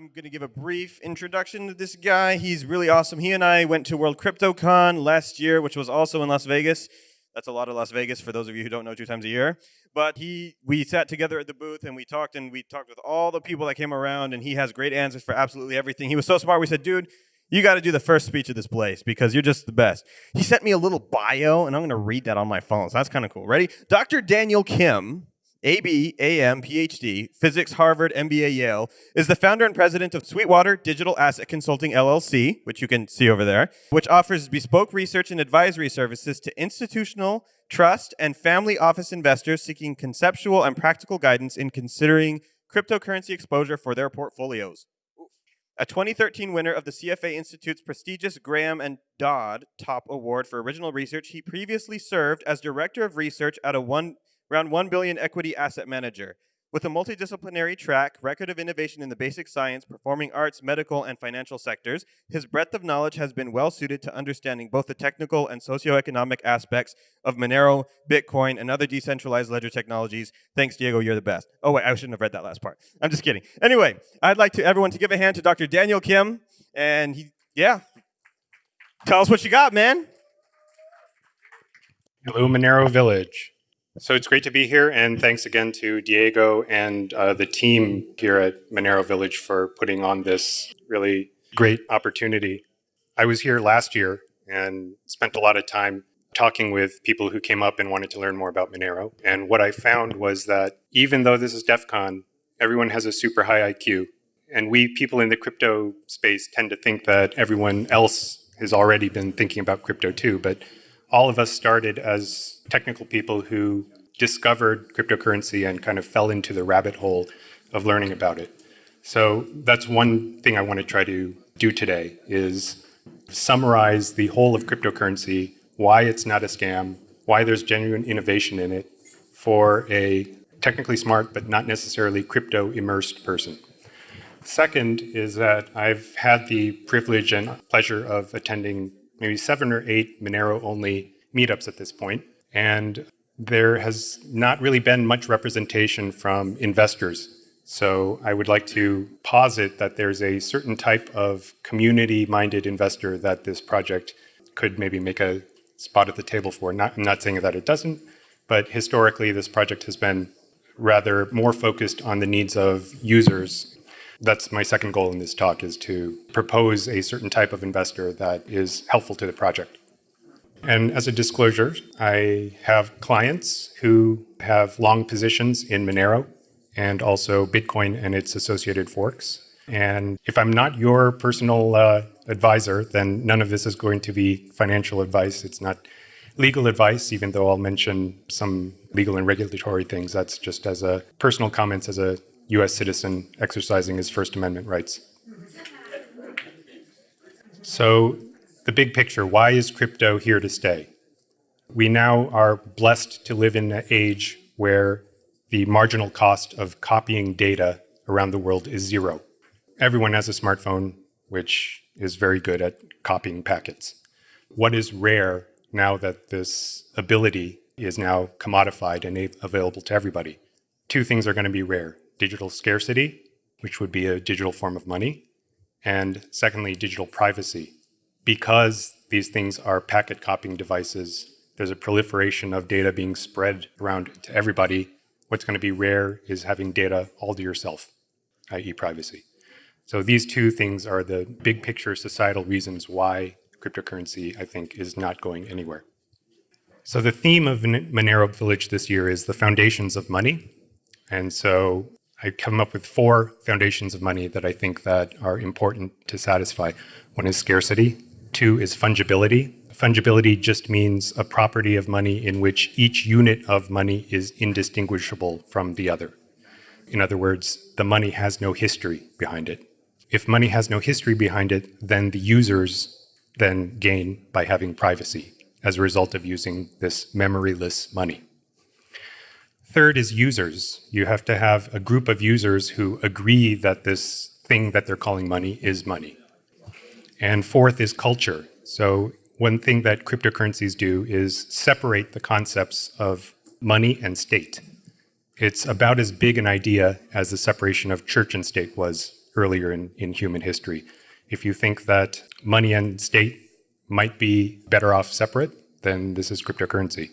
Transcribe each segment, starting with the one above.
I'm going to give a brief introduction to this guy. He's really awesome. He and I went to World CryptoCon last year, which was also in Las Vegas. That's a lot of Las Vegas for those of you who don't know two times a year. But he, we sat together at the booth and we talked and we talked with all the people that came around and he has great answers for absolutely everything. He was so smart. We said, dude, you got to do the first speech of this place because you're just the best. He sent me a little bio and I'm going to read that on my phone. So that's kind of cool. Ready? Dr. Daniel Kim AB, AM, PhD, Physics, Harvard, MBA, Yale, is the founder and president of Sweetwater Digital Asset Consulting LLC, which you can see over there, which offers bespoke research and advisory services to institutional, trust, and family office investors seeking conceptual and practical guidance in considering cryptocurrency exposure for their portfolios. A 2013 winner of the CFA Institute's prestigious Graham and Dodd Top Award for Original Research, he previously served as Director of Research at a one around 1 billion equity asset manager. With a multidisciplinary track record of innovation in the basic science, performing arts, medical, and financial sectors, his breadth of knowledge has been well suited to understanding both the technical and socioeconomic aspects of Monero, Bitcoin, and other decentralized ledger technologies. Thanks, Diego, you're the best. Oh, wait, I shouldn't have read that last part. I'm just kidding. Anyway, I'd like to everyone to give a hand to Dr. Daniel Kim, and he, yeah, tell us what you got, man. Hello, Monero Village. So it's great to be here, and thanks again to Diego and uh, the team here at Monero Village for putting on this really great opportunity. I was here last year and spent a lot of time talking with people who came up and wanted to learn more about Monero. And what I found was that even though this is DEF CON, everyone has a super high IQ. And we people in the crypto space tend to think that everyone else has already been thinking about crypto too. But all of us started as technical people who discovered cryptocurrency and kind of fell into the rabbit hole of learning about it. So that's one thing I want to try to do today is summarize the whole of cryptocurrency, why it's not a scam, why there's genuine innovation in it for a technically smart but not necessarily crypto immersed person. Second is that I've had the privilege and pleasure of attending maybe seven or eight Monero only meetups at this point. And there has not really been much representation from investors. So I would like to posit that there's a certain type of community-minded investor that this project could maybe make a spot at the table for. Not, I'm not saying that it doesn't, but historically this project has been rather more focused on the needs of users. That's my second goal in this talk is to propose a certain type of investor that is helpful to the project. And as a disclosure, I have clients who have long positions in Monero and also Bitcoin and its associated forks. And if I'm not your personal uh, advisor, then none of this is going to be financial advice. It's not legal advice, even though I'll mention some legal and regulatory things. That's just as a personal comments as a US citizen exercising his First Amendment rights. So the big picture, why is crypto here to stay? We now are blessed to live in an age where the marginal cost of copying data around the world is zero. Everyone has a smartphone, which is very good at copying packets. What is rare now that this ability is now commodified and available to everybody? Two things are going to be rare. Digital scarcity, which would be a digital form of money, and secondly, digital privacy, because these things are packet copying devices, there's a proliferation of data being spread around to everybody. What's going to be rare is having data all to yourself, i.e. privacy. So these two things are the big picture societal reasons why cryptocurrency, I think, is not going anywhere. So the theme of Monero Village this year is the foundations of money. And so I come up with four foundations of money that I think that are important to satisfy. One is scarcity, Two is fungibility. Fungibility just means a property of money in which each unit of money is indistinguishable from the other. In other words, the money has no history behind it. If money has no history behind it, then the users then gain by having privacy as a result of using this memoryless money. Third is users. You have to have a group of users who agree that this thing that they're calling money is money. And fourth is culture. So one thing that cryptocurrencies do is separate the concepts of money and state. It's about as big an idea as the separation of church and state was earlier in, in human history. If you think that money and state might be better off separate, then this is cryptocurrency.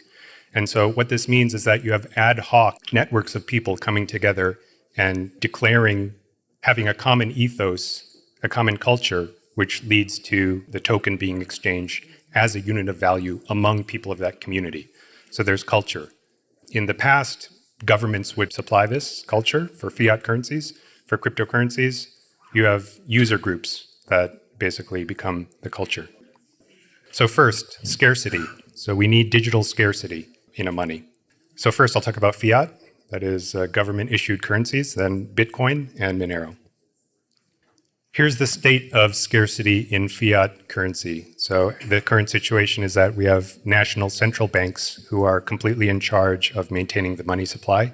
And so what this means is that you have ad hoc networks of people coming together and declaring, having a common ethos, a common culture, which leads to the token being exchanged as a unit of value among people of that community. So there's culture. In the past, governments would supply this culture for fiat currencies. For cryptocurrencies, you have user groups that basically become the culture. So first, scarcity. So we need digital scarcity in a money. So first I'll talk about fiat, that is uh, government issued currencies, then Bitcoin and Monero. Here's the state of scarcity in fiat currency. So the current situation is that we have national central banks who are completely in charge of maintaining the money supply.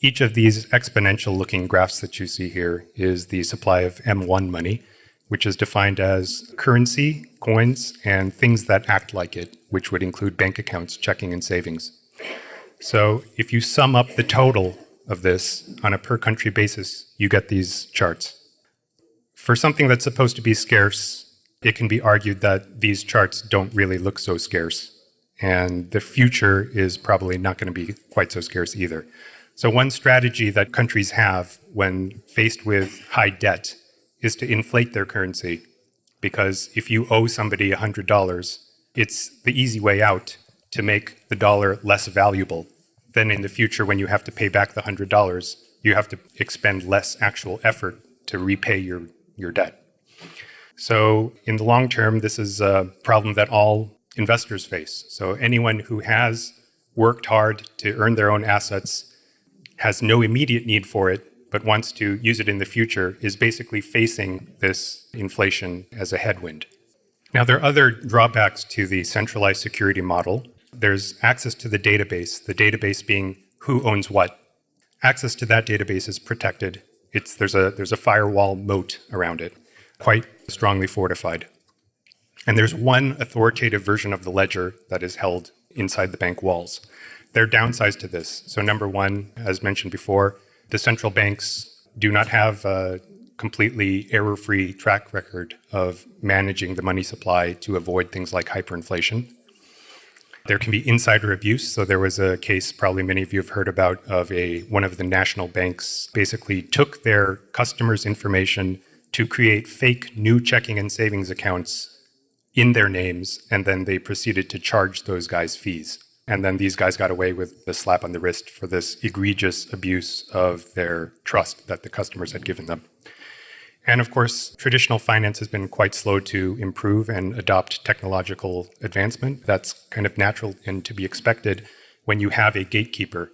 Each of these exponential looking graphs that you see here is the supply of M1 money, which is defined as currency, coins, and things that act like it, which would include bank accounts, checking, and savings. So if you sum up the total of this on a per country basis, you get these charts. For something that's supposed to be scarce, it can be argued that these charts don't really look so scarce. And the future is probably not going to be quite so scarce either. So one strategy that countries have when faced with high debt is to inflate their currency. Because if you owe somebody $100, it's the easy way out to make the dollar less valuable. Then in the future, when you have to pay back the $100, you have to expend less actual effort to repay your, your debt. So in the long term, this is a problem that all investors face. So anyone who has worked hard to earn their own assets has no immediate need for it, but wants to use it in the future is basically facing this inflation as a headwind. Now, there are other drawbacks to the centralized security model. There's access to the database, the database being who owns what. Access to that database is protected. It's, there's, a, there's a firewall moat around it, quite strongly fortified. And there's one authoritative version of the ledger that is held inside the bank walls. There are downsides to this. So number one, as mentioned before, the central banks do not have a completely error-free track record of managing the money supply to avoid things like hyperinflation. There can be insider abuse. So there was a case probably many of you have heard about of a one of the national banks basically took their customers' information to create fake new checking and savings accounts in their names, and then they proceeded to charge those guys fees. And then these guys got away with the slap on the wrist for this egregious abuse of their trust that the customers had given them. And of course, traditional finance has been quite slow to improve and adopt technological advancement. That's kind of natural and to be expected when you have a gatekeeper.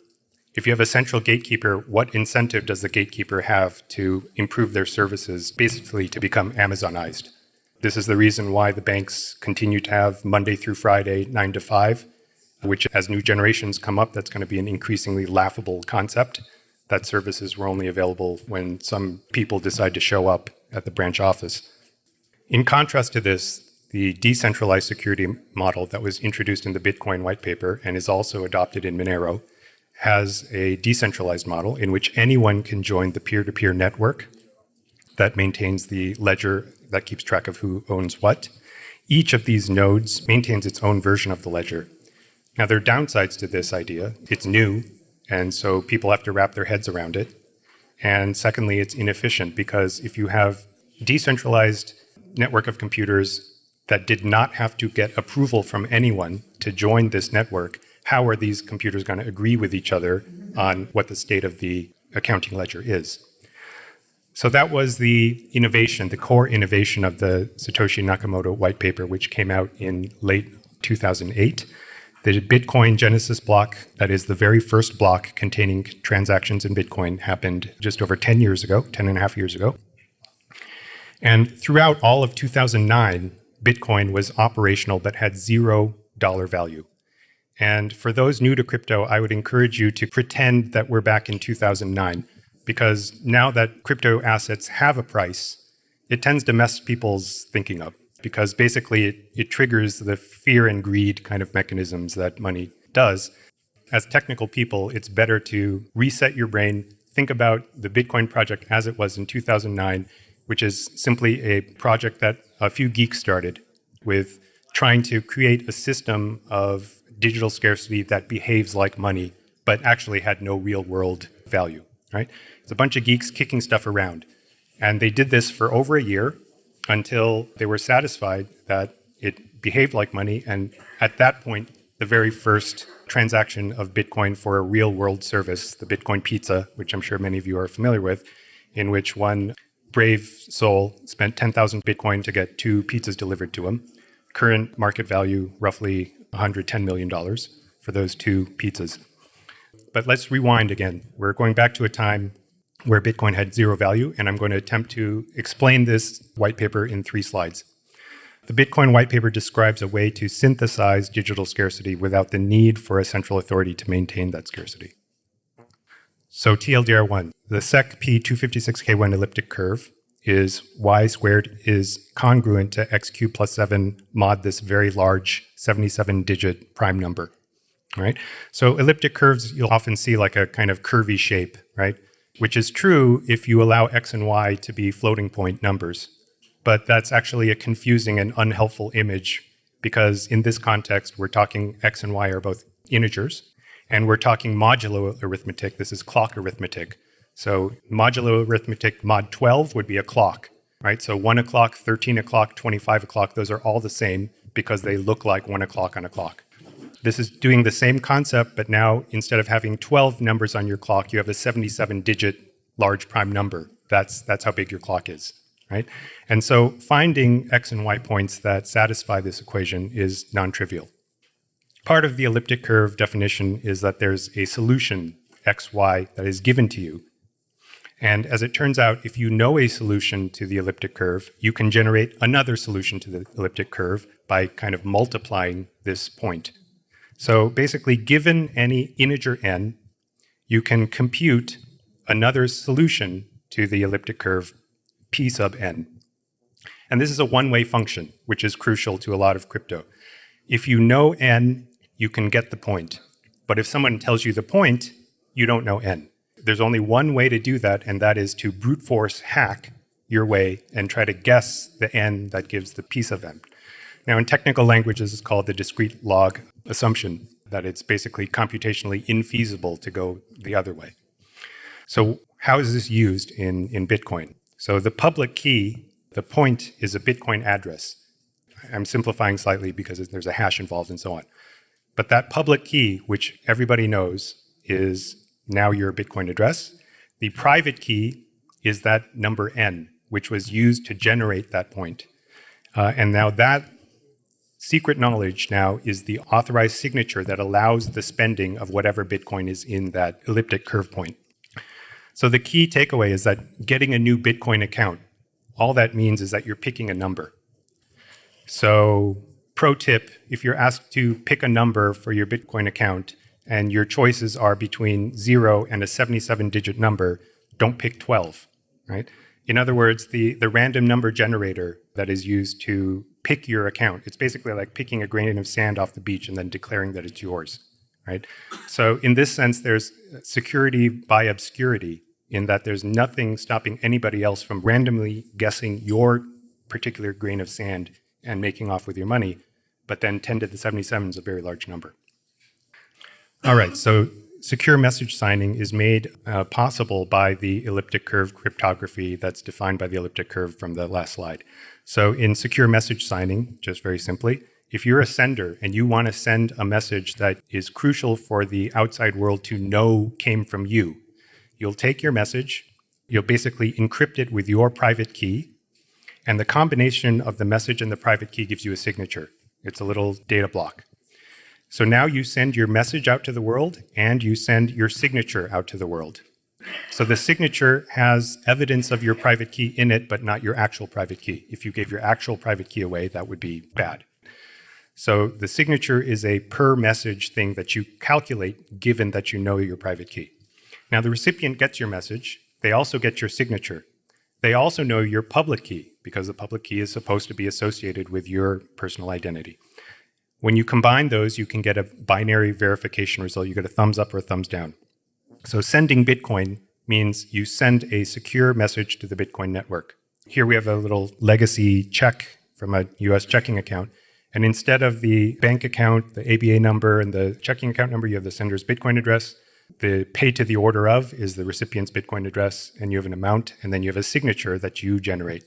If you have a central gatekeeper, what incentive does the gatekeeper have to improve their services, basically to become Amazonized? This is the reason why the banks continue to have Monday through Friday, 9 to 5, which as new generations come up, that's going to be an increasingly laughable concept that services were only available when some people decide to show up at the branch office. In contrast to this, the decentralized security model that was introduced in the Bitcoin white paper and is also adopted in Monero has a decentralized model in which anyone can join the peer-to-peer -peer network that maintains the ledger that keeps track of who owns what. Each of these nodes maintains its own version of the ledger. Now, there are downsides to this idea. It's new, and so people have to wrap their heads around it. And secondly, it's inefficient because if you have decentralized network of computers that did not have to get approval from anyone to join this network, how are these computers going to agree with each other on what the state of the accounting ledger is? So that was the innovation, the core innovation of the Satoshi Nakamoto white paper, which came out in late 2008. The Bitcoin Genesis block, that is the very first block containing transactions in Bitcoin, happened just over 10 years ago, 10 and a half years ago. And throughout all of 2009, Bitcoin was operational but had zero dollar value. And for those new to crypto, I would encourage you to pretend that we're back in 2009, because now that crypto assets have a price, it tends to mess people's thinking up because basically it, it triggers the fear and greed kind of mechanisms that money does. As technical people, it's better to reset your brain, think about the Bitcoin project as it was in 2009, which is simply a project that a few geeks started with trying to create a system of digital scarcity that behaves like money, but actually had no real world value, right? It's a bunch of geeks kicking stuff around. And they did this for over a year until they were satisfied that it behaved like money. And at that point, the very first transaction of Bitcoin for a real world service, the Bitcoin pizza, which I'm sure many of you are familiar with, in which one brave soul spent 10,000 Bitcoin to get two pizzas delivered to him. Current market value, roughly $110 million for those two pizzas. But let's rewind again. We're going back to a time where Bitcoin had zero value, and I'm going to attempt to explain this white paper in three slides. The Bitcoin white paper describes a way to synthesize digital scarcity without the need for a central authority to maintain that scarcity. So TLDR1, the secp256k1 elliptic curve is y squared is congruent to xq plus 7 mod this very large 77 digit prime number, right? So elliptic curves, you'll often see like a kind of curvy shape, right? Which is true if you allow x and y to be floating point numbers. But that's actually a confusing and unhelpful image because in this context, we're talking x and y are both integers, and we're talking modulo arithmetic. This is clock arithmetic. So modulo arithmetic mod 12 would be a clock, right? So 1 o'clock, 13 o'clock, 25 o'clock, those are all the same because they look like 1 o'clock on a clock. This is doing the same concept, but now instead of having 12 numbers on your clock, you have a 77-digit large prime number. That's, that's how big your clock is, right? And so finding x and y points that satisfy this equation is non-trivial. Part of the elliptic curve definition is that there's a solution, x, y, that is given to you and as it turns out, if you know a solution to the elliptic curve, you can generate another solution to the elliptic curve by kind of multiplying this point. So basically, given any integer n, you can compute another solution to the elliptic curve p sub n. And this is a one-way function, which is crucial to a lot of crypto. If you know n, you can get the point. But if someone tells you the point, you don't know n there's only one way to do that, and that is to brute force hack your way and try to guess the n that gives the p sub n. Now, in technical languages, it's called the discrete log assumption, that it's basically computationally infeasible to go the other way. So how is this used in, in Bitcoin? So the public key, the point is a Bitcoin address. I'm simplifying slightly because there's a hash involved and so on. But that public key, which everybody knows, is now your Bitcoin address. The private key is that number n, which was used to generate that point. Uh, and now that secret knowledge now is the authorized signature that allows the spending of whatever Bitcoin is in that elliptic curve point. So the key takeaway is that getting a new Bitcoin account, all that means is that you're picking a number. So pro tip, if you're asked to pick a number for your Bitcoin account, and your choices are between zero and a 77 digit number, don't pick 12, right? In other words, the, the random number generator that is used to pick your account, it's basically like picking a grain of sand off the beach and then declaring that it's yours, right? So in this sense, there's security by obscurity in that there's nothing stopping anybody else from randomly guessing your particular grain of sand and making off with your money, but then 10 to the 77 is a very large number. All right, so secure message signing is made uh, possible by the elliptic curve cryptography that's defined by the elliptic curve from the last slide. So in secure message signing, just very simply, if you're a sender and you want to send a message that is crucial for the outside world to know came from you, you'll take your message, you'll basically encrypt it with your private key, and the combination of the message and the private key gives you a signature. It's a little data block. So now you send your message out to the world and you send your signature out to the world. So the signature has evidence of your private key in it, but not your actual private key. If you gave your actual private key away, that would be bad. So the signature is a per message thing that you calculate given that you know your private key. Now the recipient gets your message. They also get your signature. They also know your public key because the public key is supposed to be associated with your personal identity. When you combine those, you can get a binary verification result. You get a thumbs up or a thumbs down. So sending Bitcoin means you send a secure message to the Bitcoin network. Here we have a little legacy check from a US checking account. And instead of the bank account, the ABA number, and the checking account number, you have the sender's Bitcoin address. The pay to the order of is the recipient's Bitcoin address, and you have an amount, and then you have a signature that you generate.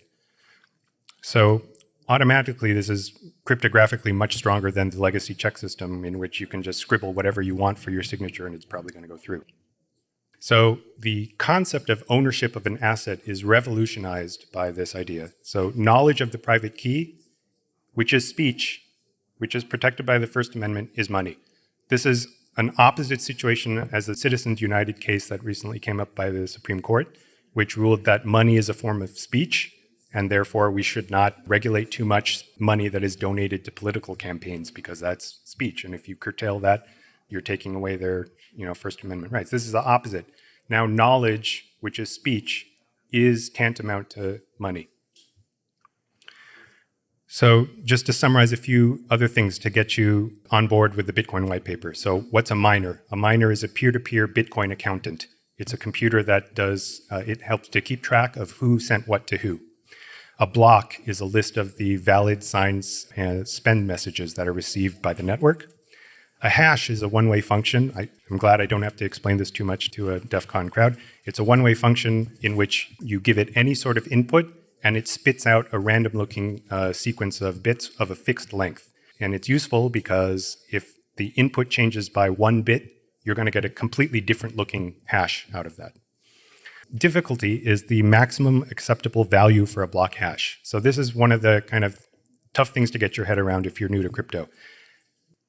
So automatically, this is cryptographically much stronger than the legacy check system in which you can just scribble whatever you want for your signature and it's probably going to go through. So the concept of ownership of an asset is revolutionized by this idea. So knowledge of the private key, which is speech, which is protected by the First Amendment, is money. This is an opposite situation as the Citizens United case that recently came up by the Supreme Court, which ruled that money is a form of speech and therefore we should not regulate too much money that is donated to political campaigns because that's speech. And if you curtail that, you're taking away their you know, First Amendment rights. This is the opposite. Now knowledge, which is speech, is tantamount to money. So just to summarize a few other things to get you on board with the Bitcoin white paper. So what's a miner? A miner is a peer-to-peer -peer Bitcoin accountant. It's a computer that does, uh, it helps to keep track of who sent what to who. A block is a list of the valid signs and spend messages that are received by the network. A hash is a one-way function. I, am glad I don't have to explain this too much to a DEF CON crowd. It's a one-way function in which you give it any sort of input and it spits out a random-looking uh, sequence of bits of a fixed length. And it's useful because if the input changes by one bit, you're going to get a completely different looking hash out of that. Difficulty is the maximum acceptable value for a block hash. So this is one of the kind of tough things to get your head around if you're new to crypto.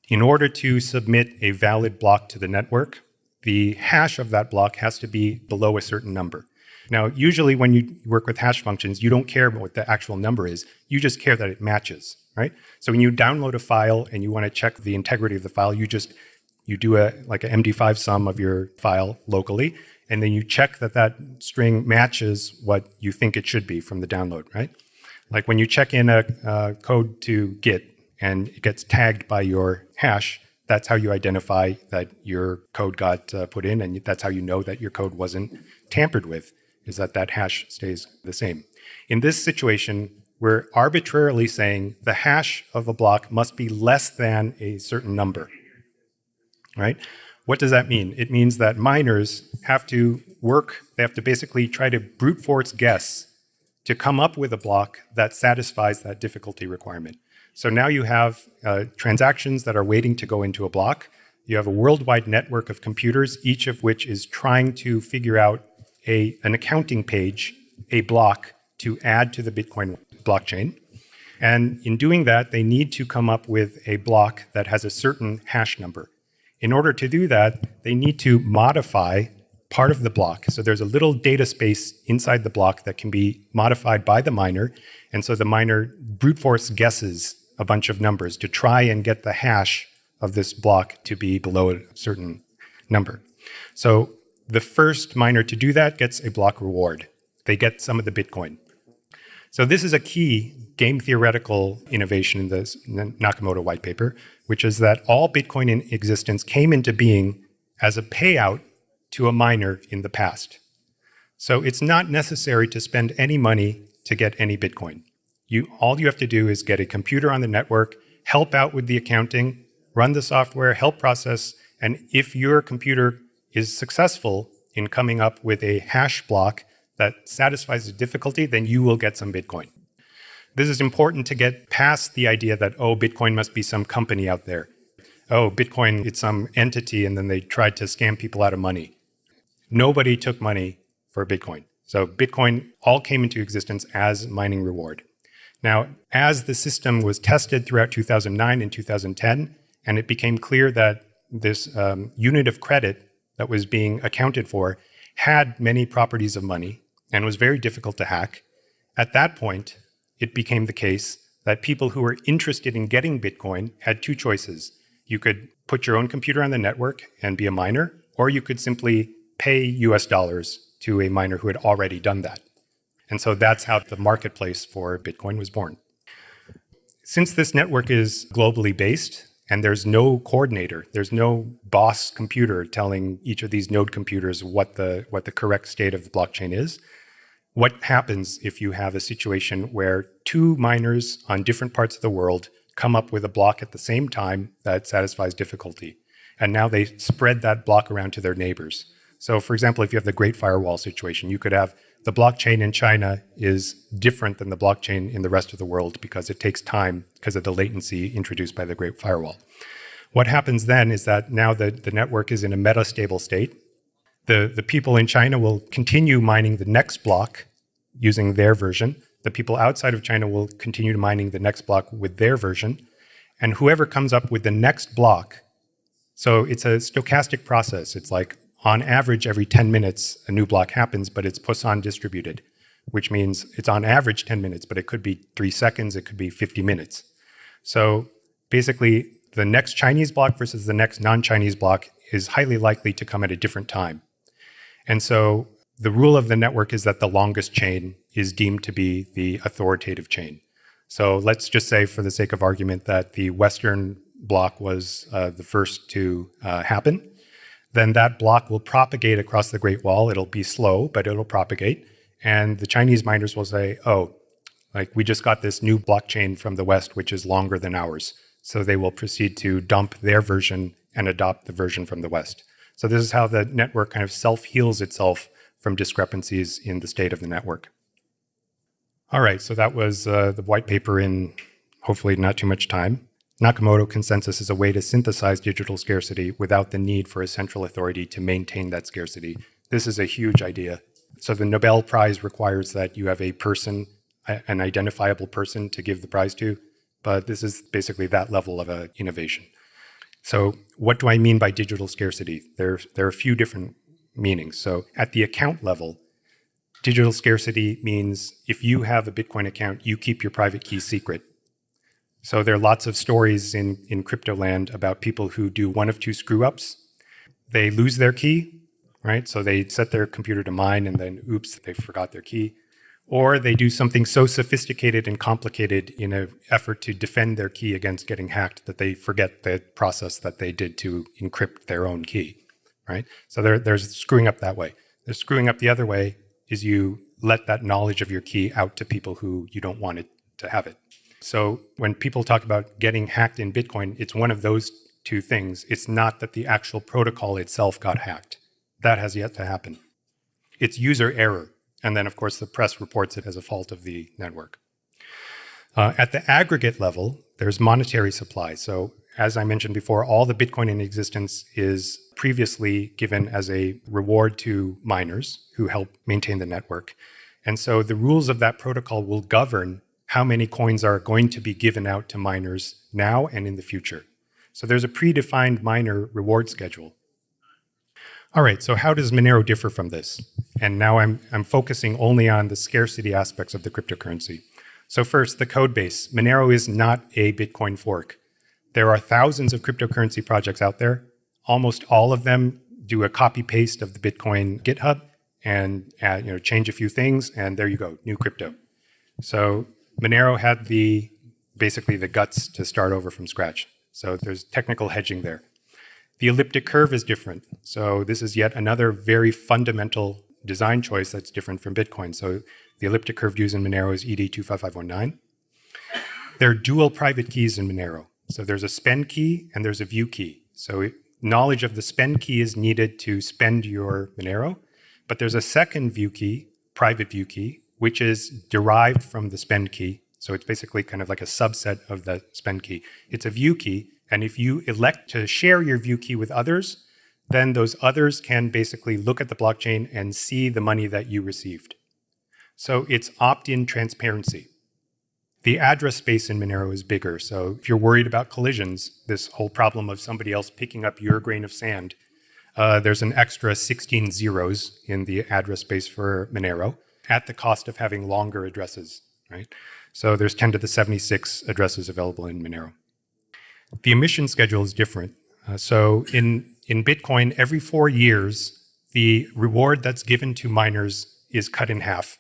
In order to submit a valid block to the network, the hash of that block has to be below a certain number. Now, usually when you work with hash functions, you don't care what the actual number is. You just care that it matches, right? So when you download a file and you want to check the integrity of the file, you just you do a like an MD5 sum of your file locally, and then you check that that string matches what you think it should be from the download, right? Like when you check in a, a code to Git and it gets tagged by your hash, that's how you identify that your code got uh, put in, and that's how you know that your code wasn't tampered with, is that that hash stays the same. In this situation, we're arbitrarily saying the hash of a block must be less than a certain number, right? What does that mean? It means that miners have to work, they have to basically try to brute force guess to come up with a block that satisfies that difficulty requirement. So now you have uh, transactions that are waiting to go into a block. You have a worldwide network of computers, each of which is trying to figure out a, an accounting page, a block to add to the Bitcoin blockchain. And in doing that, they need to come up with a block that has a certain hash number. In order to do that, they need to modify part of the block. So there's a little data space inside the block that can be modified by the miner. And so the miner brute force guesses a bunch of numbers to try and get the hash of this block to be below a certain number. So the first miner to do that gets a block reward. They get some of the Bitcoin. So this is a key game theoretical innovation in the Nakamoto white paper, which is that all Bitcoin in existence came into being as a payout to a miner in the past. So it's not necessary to spend any money to get any Bitcoin. You, all you have to do is get a computer on the network, help out with the accounting, run the software, help process, and if your computer is successful in coming up with a hash block that satisfies the difficulty, then you will get some Bitcoin. This is important to get past the idea that, oh, Bitcoin must be some company out there. Oh, Bitcoin, it's some entity, and then they tried to scam people out of money. Nobody took money for Bitcoin. So Bitcoin all came into existence as mining reward. Now, as the system was tested throughout 2009 and 2010, and it became clear that this um, unit of credit that was being accounted for had many properties of money and was very difficult to hack, at that point, it became the case that people who were interested in getting Bitcoin had two choices. You could put your own computer on the network and be a miner, or you could simply pay US dollars to a miner who had already done that. And so that's how the marketplace for Bitcoin was born. Since this network is globally based, and there's no coordinator. There's no boss computer telling each of these node computers what the, what the correct state of the blockchain is. What happens if you have a situation where two miners on different parts of the world come up with a block at the same time that satisfies difficulty? And now they spread that block around to their neighbors. So for example, if you have the Great Firewall situation, you could have the blockchain in China is different than the blockchain in the rest of the world because it takes time because of the latency introduced by the Great Firewall. What happens then is that now the, the network is in a metastable state. The, the people in China will continue mining the next block using their version. The people outside of China will continue mining the next block with their version. And whoever comes up with the next block, so it's a stochastic process. It's like on average, every 10 minutes, a new block happens, but it's Poisson distributed, which means it's on average 10 minutes, but it could be three seconds, it could be 50 minutes. So basically, the next Chinese block versus the next non-Chinese block is highly likely to come at a different time. And so the rule of the network is that the longest chain is deemed to be the authoritative chain. So let's just say, for the sake of argument, that the Western block was uh, the first to uh, happen then that block will propagate across the Great Wall. It'll be slow, but it'll propagate. And the Chinese miners will say, oh, like we just got this new blockchain from the West, which is longer than ours. So they will proceed to dump their version and adopt the version from the West. So this is how the network kind of self-heals itself from discrepancies in the state of the network. All right, so that was uh, the white paper in hopefully not too much time. Nakamoto consensus is a way to synthesize digital scarcity without the need for a central authority to maintain that scarcity. This is a huge idea. So the Nobel Prize requires that you have a person, an identifiable person to give the prize to, but this is basically that level of a innovation. So what do I mean by digital scarcity? There, there are a few different meanings. So at the account level, digital scarcity means if you have a Bitcoin account, you keep your private key secret so there are lots of stories in, in crypto land about people who do one of two screw ups. They lose their key, right? So they set their computer to mine and then oops, they forgot their key. Or they do something so sophisticated and complicated in an effort to defend their key against getting hacked that they forget the process that they did to encrypt their own key, right? So they're, they're screwing up that way. They're screwing up the other way is you let that knowledge of your key out to people who you don't want it to have it. So when people talk about getting hacked in Bitcoin, it's one of those two things. It's not that the actual protocol itself got hacked. That has yet to happen. It's user error. And then, of course, the press reports it as a fault of the network. Uh, at the aggregate level, there's monetary supply. So as I mentioned before, all the Bitcoin in existence is previously given as a reward to miners who help maintain the network. And so the rules of that protocol will govern how many coins are going to be given out to miners now and in the future. So there's a predefined miner reward schedule. All right, so how does Monero differ from this? And now I'm, I'm focusing only on the scarcity aspects of the cryptocurrency. So first, the code base. Monero is not a Bitcoin fork. There are thousands of cryptocurrency projects out there. Almost all of them do a copy paste of the Bitcoin GitHub and add, you know, change a few things, and there you go, new crypto. So Monero had the basically the guts to start over from scratch. So there's technical hedging there. The elliptic curve is different. So this is yet another very fundamental design choice that's different from Bitcoin. So the elliptic curve used in Monero is ED25519. There are dual private keys in Monero. So there's a spend key and there's a view key. So knowledge of the spend key is needed to spend your Monero, but there's a second view key, private view key, which is derived from the spend key. So it's basically kind of like a subset of the spend key. It's a view key, and if you elect to share your view key with others, then those others can basically look at the blockchain and see the money that you received. So it's opt-in transparency. The address space in Monero is bigger, so if you're worried about collisions, this whole problem of somebody else picking up your grain of sand, uh, there's an extra 16 zeros in the address space for Monero at the cost of having longer addresses, right? So there's 10 to the 76 addresses available in Monero. The emission schedule is different. Uh, so in, in Bitcoin, every four years, the reward that's given to miners is cut in half.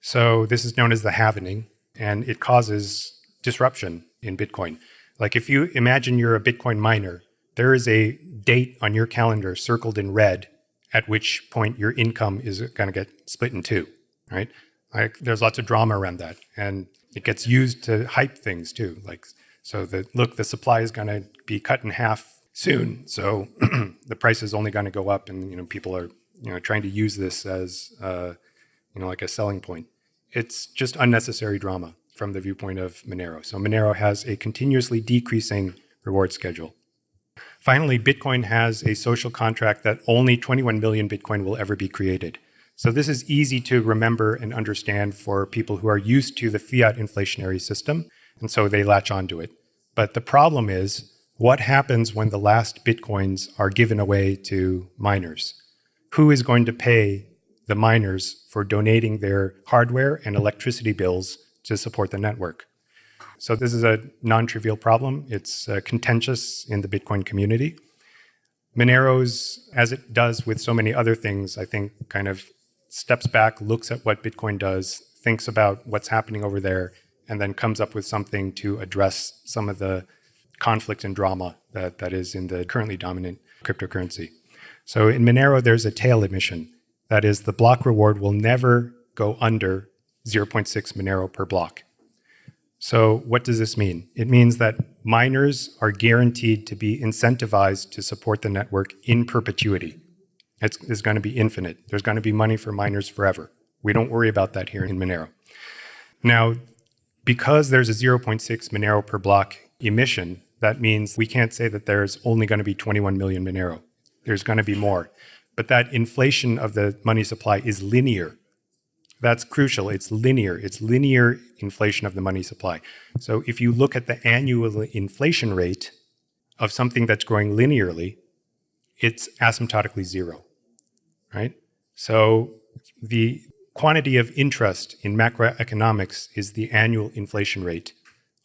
So this is known as the halvening, and it causes disruption in Bitcoin. Like if you imagine you're a Bitcoin miner, there is a date on your calendar circled in red at which point your income is going to get split in two, right? Like there's lots of drama around that, and it gets used to hype things too. Like so, the look, the supply is going to be cut in half soon, so the price is only going to go up, and you know people are you know trying to use this as uh, you know like a selling point. It's just unnecessary drama from the viewpoint of Monero. So Monero has a continuously decreasing reward schedule. Finally, Bitcoin has a social contract that only 21 million Bitcoin will ever be created. So this is easy to remember and understand for people who are used to the fiat inflationary system, and so they latch onto it. But the problem is, what happens when the last Bitcoins are given away to miners? Who is going to pay the miners for donating their hardware and electricity bills to support the network? So this is a non-trivial problem. It's uh, contentious in the Bitcoin community. Monero's, as it does with so many other things, I think kind of steps back, looks at what Bitcoin does, thinks about what's happening over there, and then comes up with something to address some of the conflict and drama that, that is in the currently dominant cryptocurrency. So in Monero, there's a tail emission. That is, the block reward will never go under 0.6 Monero per block. So what does this mean? It means that miners are guaranteed to be incentivized to support the network in perpetuity. It's, it's going to be infinite. There's going to be money for miners forever. We don't worry about that here in Monero. Now, because there's a 0.6 Monero per block emission, that means we can't say that there's only going to be 21 million Monero. There's going to be more. But that inflation of the money supply is linear. That's crucial. It's linear. It's linear inflation of the money supply. So if you look at the annual inflation rate of something that's growing linearly, it's asymptotically zero, right? So the quantity of interest in macroeconomics is the annual inflation rate.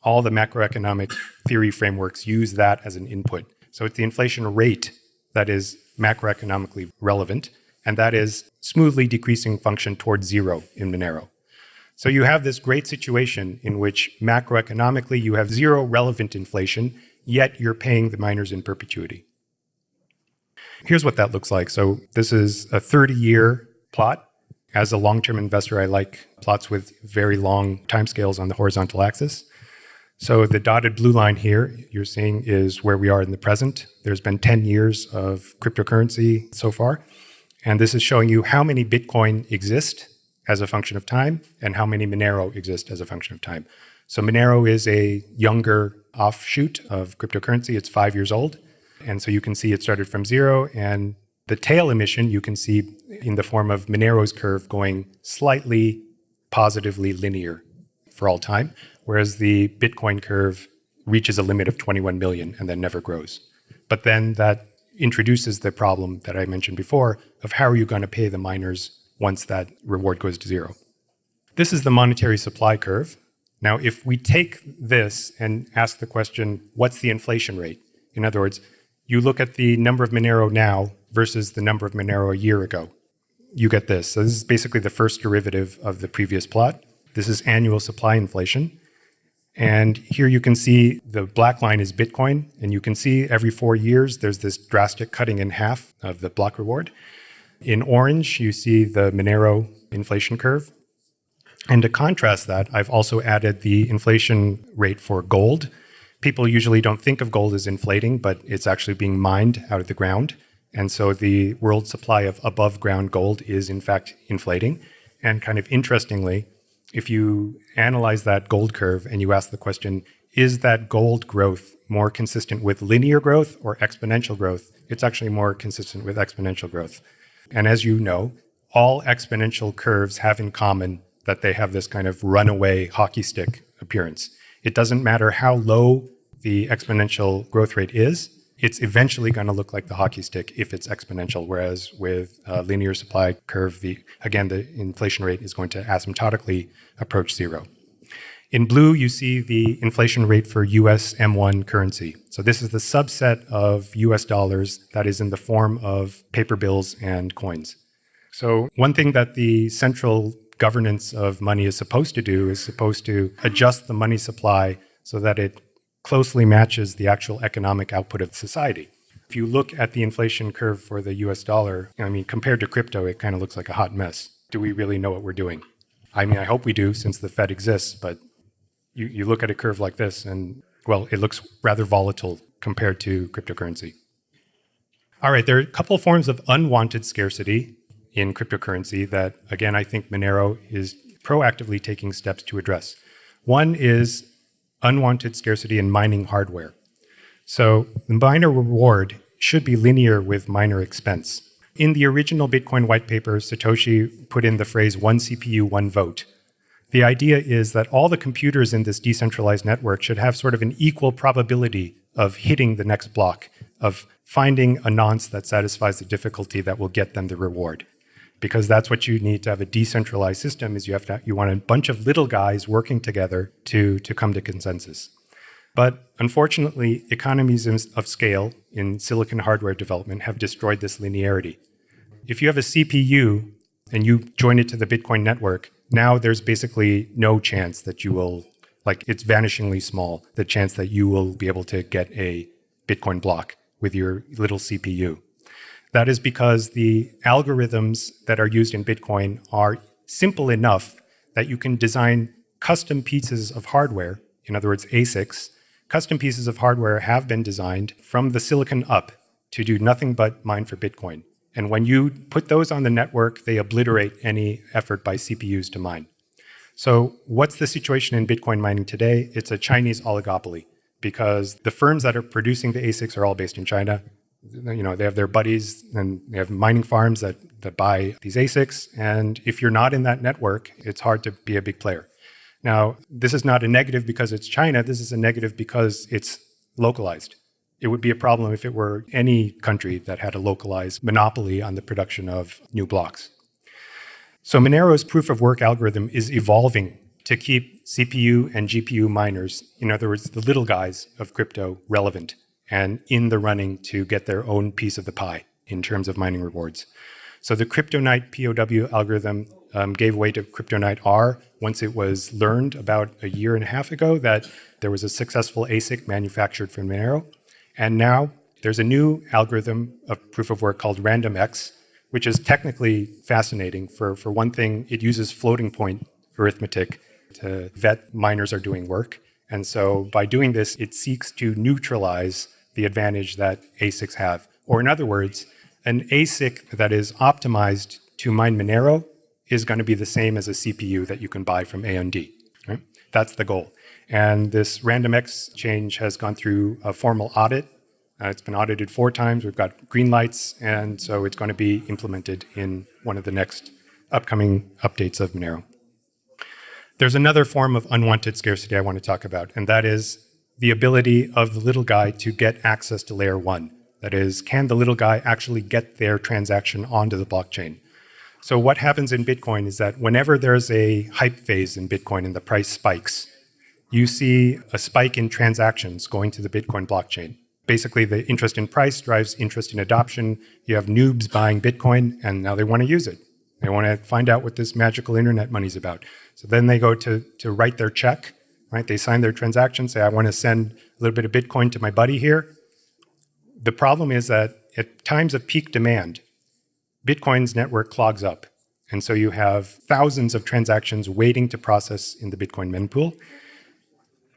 All the macroeconomic theory frameworks use that as an input. So it's the inflation rate that is macroeconomically relevant and that is smoothly decreasing function towards zero in Monero. So you have this great situation in which macroeconomically you have zero relevant inflation, yet you're paying the miners in perpetuity. Here's what that looks like. So this is a 30-year plot. As a long-term investor, I like plots with very long timescales on the horizontal axis. So the dotted blue line here you're seeing is where we are in the present. There's been 10 years of cryptocurrency so far. And this is showing you how many Bitcoin exist as a function of time and how many Monero exist as a function of time. So Monero is a younger offshoot of cryptocurrency. It's five years old. And so you can see it started from zero. And the tail emission you can see in the form of Monero's curve going slightly positively linear for all time, whereas the Bitcoin curve reaches a limit of 21 million and then never grows. But then that introduces the problem that I mentioned before of how are you going to pay the miners once that reward goes to zero. This is the monetary supply curve. Now, if we take this and ask the question, what's the inflation rate? In other words, you look at the number of Monero now versus the number of Monero a year ago. You get this. So this is basically the first derivative of the previous plot. This is annual supply inflation. And here you can see the black line is Bitcoin, and you can see every four years there's this drastic cutting in half of the block reward. In orange, you see the Monero inflation curve. And to contrast that, I've also added the inflation rate for gold. People usually don't think of gold as inflating, but it's actually being mined out of the ground. And so the world supply of above ground gold is in fact inflating. And kind of interestingly, if you analyze that gold curve and you ask the question, is that gold growth more consistent with linear growth or exponential growth? It's actually more consistent with exponential growth. And as you know, all exponential curves have in common that they have this kind of runaway hockey stick appearance. It doesn't matter how low the exponential growth rate is, it's eventually going to look like the hockey stick if it's exponential, whereas with a linear supply curve, the, again, the inflation rate is going to asymptotically approach zero. In blue, you see the inflation rate for US M1 currency. So this is the subset of US dollars that is in the form of paper bills and coins. So one thing that the central governance of money is supposed to do is supposed to adjust the money supply so that it closely matches the actual economic output of society. If you look at the inflation curve for the US dollar, I mean, compared to crypto, it kind of looks like a hot mess. Do we really know what we're doing? I mean, I hope we do since the Fed exists, but you, you look at a curve like this and, well, it looks rather volatile compared to cryptocurrency. All right, there are a couple forms of unwanted scarcity in cryptocurrency that, again, I think Monero is proactively taking steps to address. One is unwanted scarcity in mining hardware. So the miner reward should be linear with miner expense. In the original Bitcoin white paper, Satoshi put in the phrase one CPU, one vote. The idea is that all the computers in this decentralized network should have sort of an equal probability of hitting the next block, of finding a nonce that satisfies the difficulty that will get them the reward. Because that's what you need to have a decentralized system is you have to you want a bunch of little guys working together to, to come to consensus. But unfortunately, economies of scale in silicon hardware development have destroyed this linearity. If you have a CPU and you join it to the Bitcoin network, now there's basically no chance that you will, like it's vanishingly small, the chance that you will be able to get a Bitcoin block with your little CPU. That is because the algorithms that are used in Bitcoin are simple enough that you can design custom pieces of hardware, in other words, ASICs, custom pieces of hardware have been designed from the silicon up to do nothing but mine for Bitcoin. And when you put those on the network, they obliterate any effort by CPUs to mine. So what's the situation in Bitcoin mining today? It's a Chinese oligopoly because the firms that are producing the ASICs are all based in China. You know, they have their buddies and they have mining farms that, that buy these ASICs. And if you're not in that network, it's hard to be a big player. Now, this is not a negative because it's China. This is a negative because it's localized. It would be a problem if it were any country that had a localized monopoly on the production of new blocks. So Monero's proof of work algorithm is evolving to keep CPU and GPU miners, in other words, the little guys of crypto, relevant and in the running to get their own piece of the pie in terms of mining rewards. So the CryptoNight POW algorithm um, gave way to CryptoNight R once it was learned about a year and a half ago that there was a successful ASIC manufactured from Monero. And now there's a new algorithm of proof of work called RandomX, which is technically fascinating. For, for one thing, it uses floating point arithmetic to vet miners are doing work. And so by doing this, it seeks to neutralize the advantage that ASICs have. Or in other words, an ASIC that is optimized to mine Monero is going to be the same as a CPU that you can buy from AMD. Right? That's the goal. And this RandomX change has gone through a formal audit. Uh, it's been audited four times. We've got green lights, and so it's going to be implemented in one of the next upcoming updates of Monero. There's another form of unwanted scarcity I want to talk about, and that is the ability of the little guy to get access to layer one. That is, can the little guy actually get their transaction onto the blockchain? So what happens in Bitcoin is that whenever there's a hype phase in Bitcoin and the price spikes, you see a spike in transactions going to the Bitcoin blockchain. Basically, the interest in price drives interest in adoption. You have noobs buying Bitcoin, and now they want to use it. They want to find out what this magical internet money's about. So then they go to, to write their check, right? They sign their transaction, say, I want to send a little bit of Bitcoin to my buddy here. The problem is that at times of peak demand, Bitcoin's network clogs up. And so you have thousands of transactions waiting to process in the Bitcoin mempool.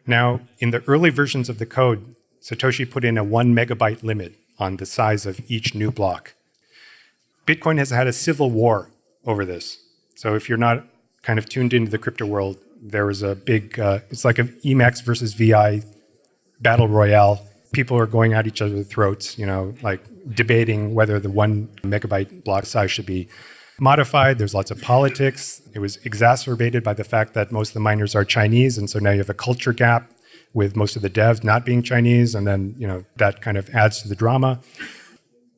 Now, in the early versions of the code, Satoshi put in a one megabyte limit on the size of each new block. Bitcoin has had a civil war over this. So if you're not kind of tuned into the crypto world, there was a big, uh, it's like an Emacs versus VI battle royale people are going at each other's throats, you know, like debating whether the one megabyte block size should be modified. There's lots of politics. It was exacerbated by the fact that most of the miners are Chinese, and so now you have a culture gap with most of the devs not being Chinese, and then you know that kind of adds to the drama.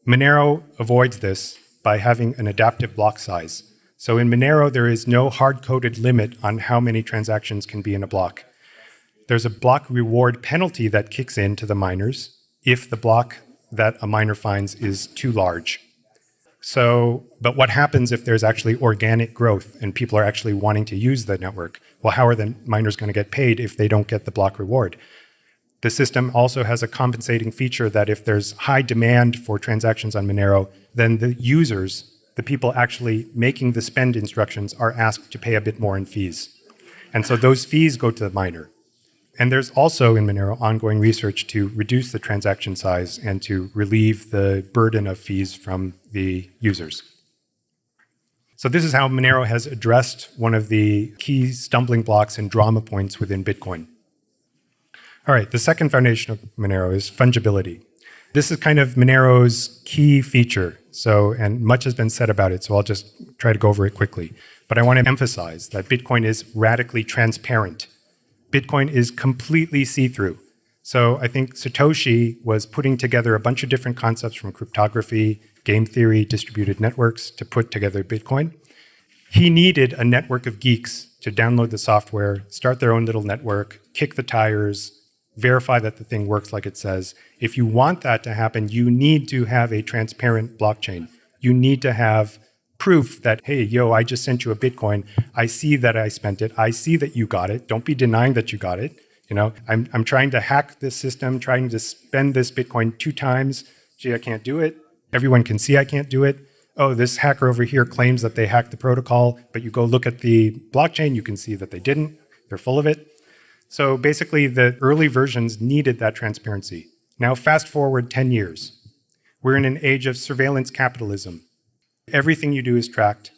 Monero avoids this by having an adaptive block size. So in Monero, there is no hard-coded limit on how many transactions can be in a block there's a block reward penalty that kicks in to the miners if the block that a miner finds is too large. So, but what happens if there's actually organic growth and people are actually wanting to use the network? Well, how are the miners going to get paid if they don't get the block reward? The system also has a compensating feature that if there's high demand for transactions on Monero, then the users, the people actually making the spend instructions, are asked to pay a bit more in fees. And so those fees go to the miner. And there's also in Monero ongoing research to reduce the transaction size and to relieve the burden of fees from the users. So this is how Monero has addressed one of the key stumbling blocks and drama points within Bitcoin. All right, the second foundation of Monero is fungibility. This is kind of Monero's key feature. So, and much has been said about it, so I'll just try to go over it quickly. But I want to emphasize that Bitcoin is radically transparent. Bitcoin is completely see-through. So I think Satoshi was putting together a bunch of different concepts from cryptography, game theory, distributed networks to put together Bitcoin. He needed a network of geeks to download the software, start their own little network, kick the tires, verify that the thing works like it says. If you want that to happen, you need to have a transparent blockchain. You need to have proof that, hey, yo, I just sent you a Bitcoin. I see that I spent it. I see that you got it. Don't be denying that you got it. You know, I'm, I'm trying to hack this system, trying to spend this Bitcoin two times. Gee, I can't do it. Everyone can see I can't do it. Oh, this hacker over here claims that they hacked the protocol, but you go look at the blockchain, you can see that they didn't. They're full of it. So basically, the early versions needed that transparency. Now, fast forward 10 years. We're in an age of surveillance capitalism. Everything you do is tracked.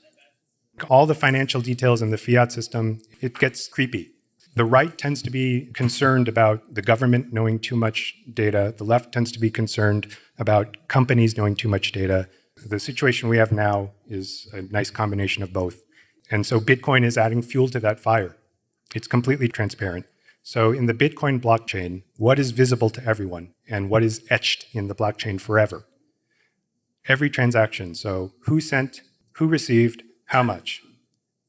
All the financial details in the fiat system, it gets creepy. The right tends to be concerned about the government knowing too much data. The left tends to be concerned about companies knowing too much data. The situation we have now is a nice combination of both. And so Bitcoin is adding fuel to that fire. It's completely transparent. So in the Bitcoin blockchain, what is visible to everyone and what is etched in the blockchain forever? Every transaction, so who sent, who received, how much.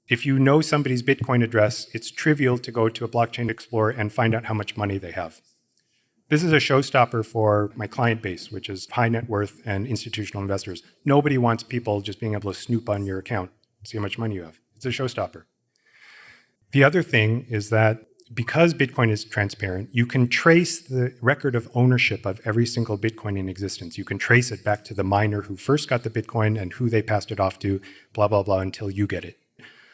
If you know somebody's Bitcoin address, it's trivial to go to a blockchain explorer and find out how much money they have. This is a showstopper for my client base, which is high net worth and institutional investors. Nobody wants people just being able to snoop on your account, see how much money you have. It's a showstopper. The other thing is that because Bitcoin is transparent, you can trace the record of ownership of every single Bitcoin in existence. You can trace it back to the miner who first got the Bitcoin and who they passed it off to, blah, blah, blah, until you get it.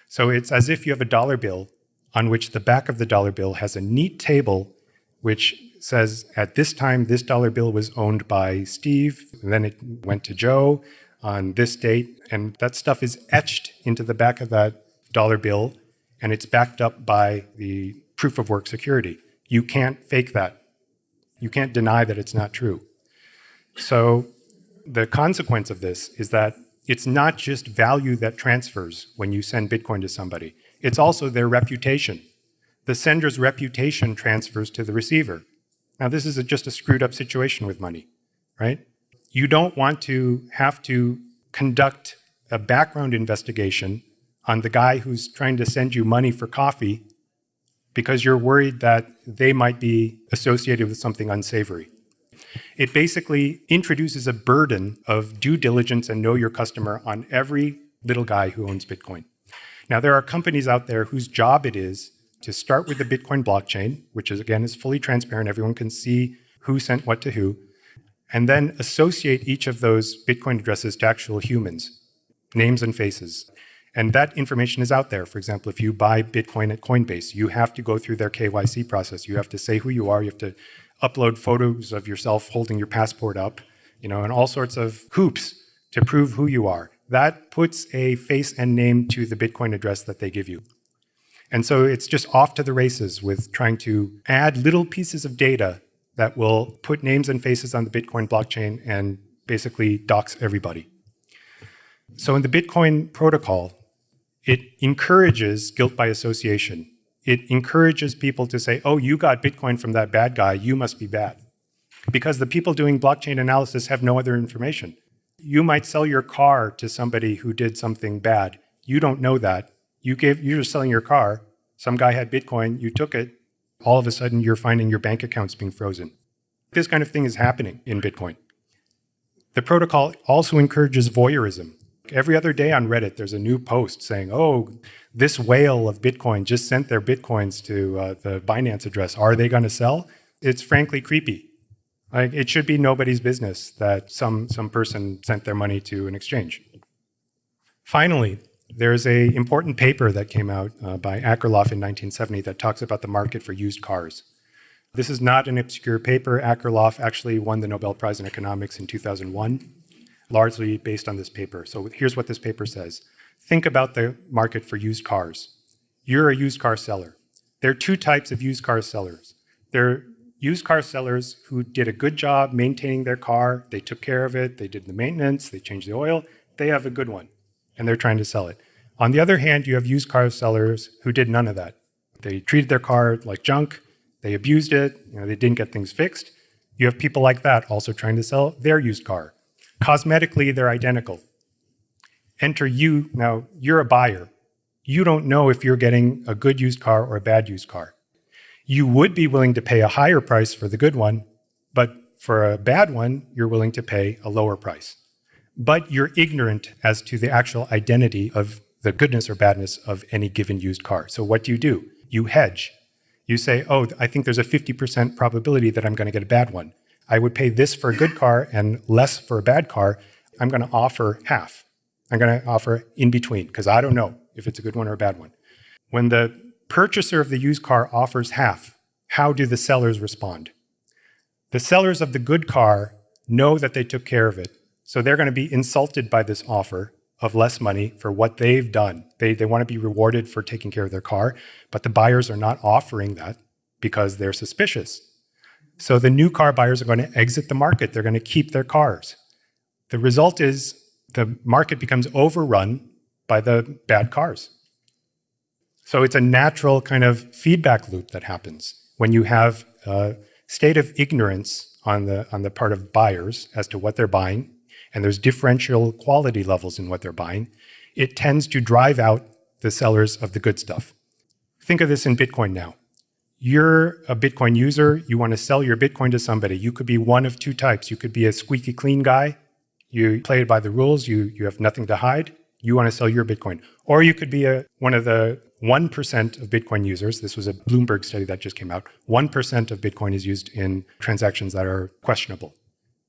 So it's as if you have a dollar bill on which the back of the dollar bill has a neat table which says at this time, this dollar bill was owned by Steve, and then it went to Joe on this date, and that stuff is etched into the back of that dollar bill, and it's backed up by the proof of work security. You can't fake that. You can't deny that it's not true. So the consequence of this is that it's not just value that transfers when you send Bitcoin to somebody. It's also their reputation. The sender's reputation transfers to the receiver. Now, this is a, just a screwed up situation with money, right? You don't want to have to conduct a background investigation on the guy who's trying to send you money for coffee because you're worried that they might be associated with something unsavory. It basically introduces a burden of due diligence and know your customer on every little guy who owns Bitcoin. Now, there are companies out there whose job it is to start with the Bitcoin blockchain, which is again is fully transparent. Everyone can see who sent what to who, and then associate each of those Bitcoin addresses to actual humans, names and faces. And that information is out there. For example, if you buy Bitcoin at Coinbase, you have to go through their KYC process. You have to say who you are. You have to upload photos of yourself holding your passport up, you know, and all sorts of hoops to prove who you are. That puts a face and name to the Bitcoin address that they give you. And so it's just off to the races with trying to add little pieces of data that will put names and faces on the Bitcoin blockchain and basically dox everybody. So in the Bitcoin protocol, it encourages guilt by association it encourages people to say, oh, you got Bitcoin from that bad guy, you must be bad. Because the people doing blockchain analysis have no other information. You might sell your car to somebody who did something bad. You don't know that. You gave, you're just selling your car. Some guy had Bitcoin, you took it. All of a sudden, you're finding your bank accounts being frozen. This kind of thing is happening in Bitcoin. The protocol also encourages voyeurism. Every other day on Reddit, there's a new post saying, oh, this whale of Bitcoin just sent their Bitcoins to uh, the Binance address. Are they going to sell? It's frankly creepy. Like it should be nobody's business that some some person sent their money to an exchange. Finally, there's a important paper that came out uh, by Akerlof in 1970 that talks about the market for used cars. This is not an obscure paper. Akerlof actually won the Nobel Prize in Economics in 2001, largely based on this paper. So here's what this paper says. Think about the market for used cars. You're a used car seller. There are two types of used car sellers. There are used car sellers who did a good job maintaining their car. They took care of it. They did the maintenance. They changed the oil. They have a good one, and they're trying to sell it. On the other hand, you have used car sellers who did none of that. They treated their car like junk. They abused it. You know, they didn't get things fixed. You have people like that also trying to sell their used car. Cosmetically, they're identical. Enter you. Now, you're a buyer. You don't know if you're getting a good used car or a bad used car you would be willing to pay a higher price for the good one, but for a bad one, you're willing to pay a lower price. But you're ignorant as to the actual identity of the goodness or badness of any given used car. So what do you do? You hedge. You say, oh, I think there's a 50% probability that I'm going to get a bad one. I would pay this for a good car and less for a bad car. I'm going to offer half. I'm going to offer in between because I don't know if it's a good one or a bad one. When the purchaser of the used car offers half, how do the sellers respond? The sellers of the good car know that they took care of it, so they're going to be insulted by this offer of less money for what they've done. They, they want to be rewarded for taking care of their car, but the buyers are not offering that because they're suspicious. So the new car buyers are going to exit the market. They're going to keep their cars. The result is the market becomes overrun by the bad cars. So it's a natural kind of feedback loop that happens when you have a state of ignorance on the, on the part of buyers as to what they're buying, and there's differential quality levels in what they're buying, it tends to drive out the sellers of the good stuff. Think of this in Bitcoin now. You're a Bitcoin user, you want to sell your Bitcoin to somebody. You could be one of two types. You could be a squeaky clean guy, you play it by the rules, you, you have nothing to hide, you want to sell your Bitcoin. Or you could be a, one of the 1% of Bitcoin users, this was a Bloomberg study that just came out, 1% of Bitcoin is used in transactions that are questionable.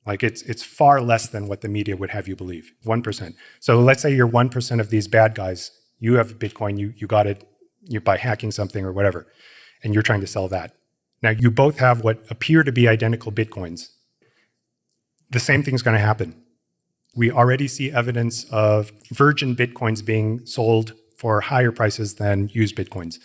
Like it's, it's far less than what the media would have you believe, 1%. So let's say you're 1% of these bad guys, you have Bitcoin, you, you got it you, by hacking something or whatever, and you're trying to sell that. Now you both have what appear to be identical Bitcoins. The same thing's gonna happen. We already see evidence of virgin Bitcoins being sold for higher prices than used Bitcoins.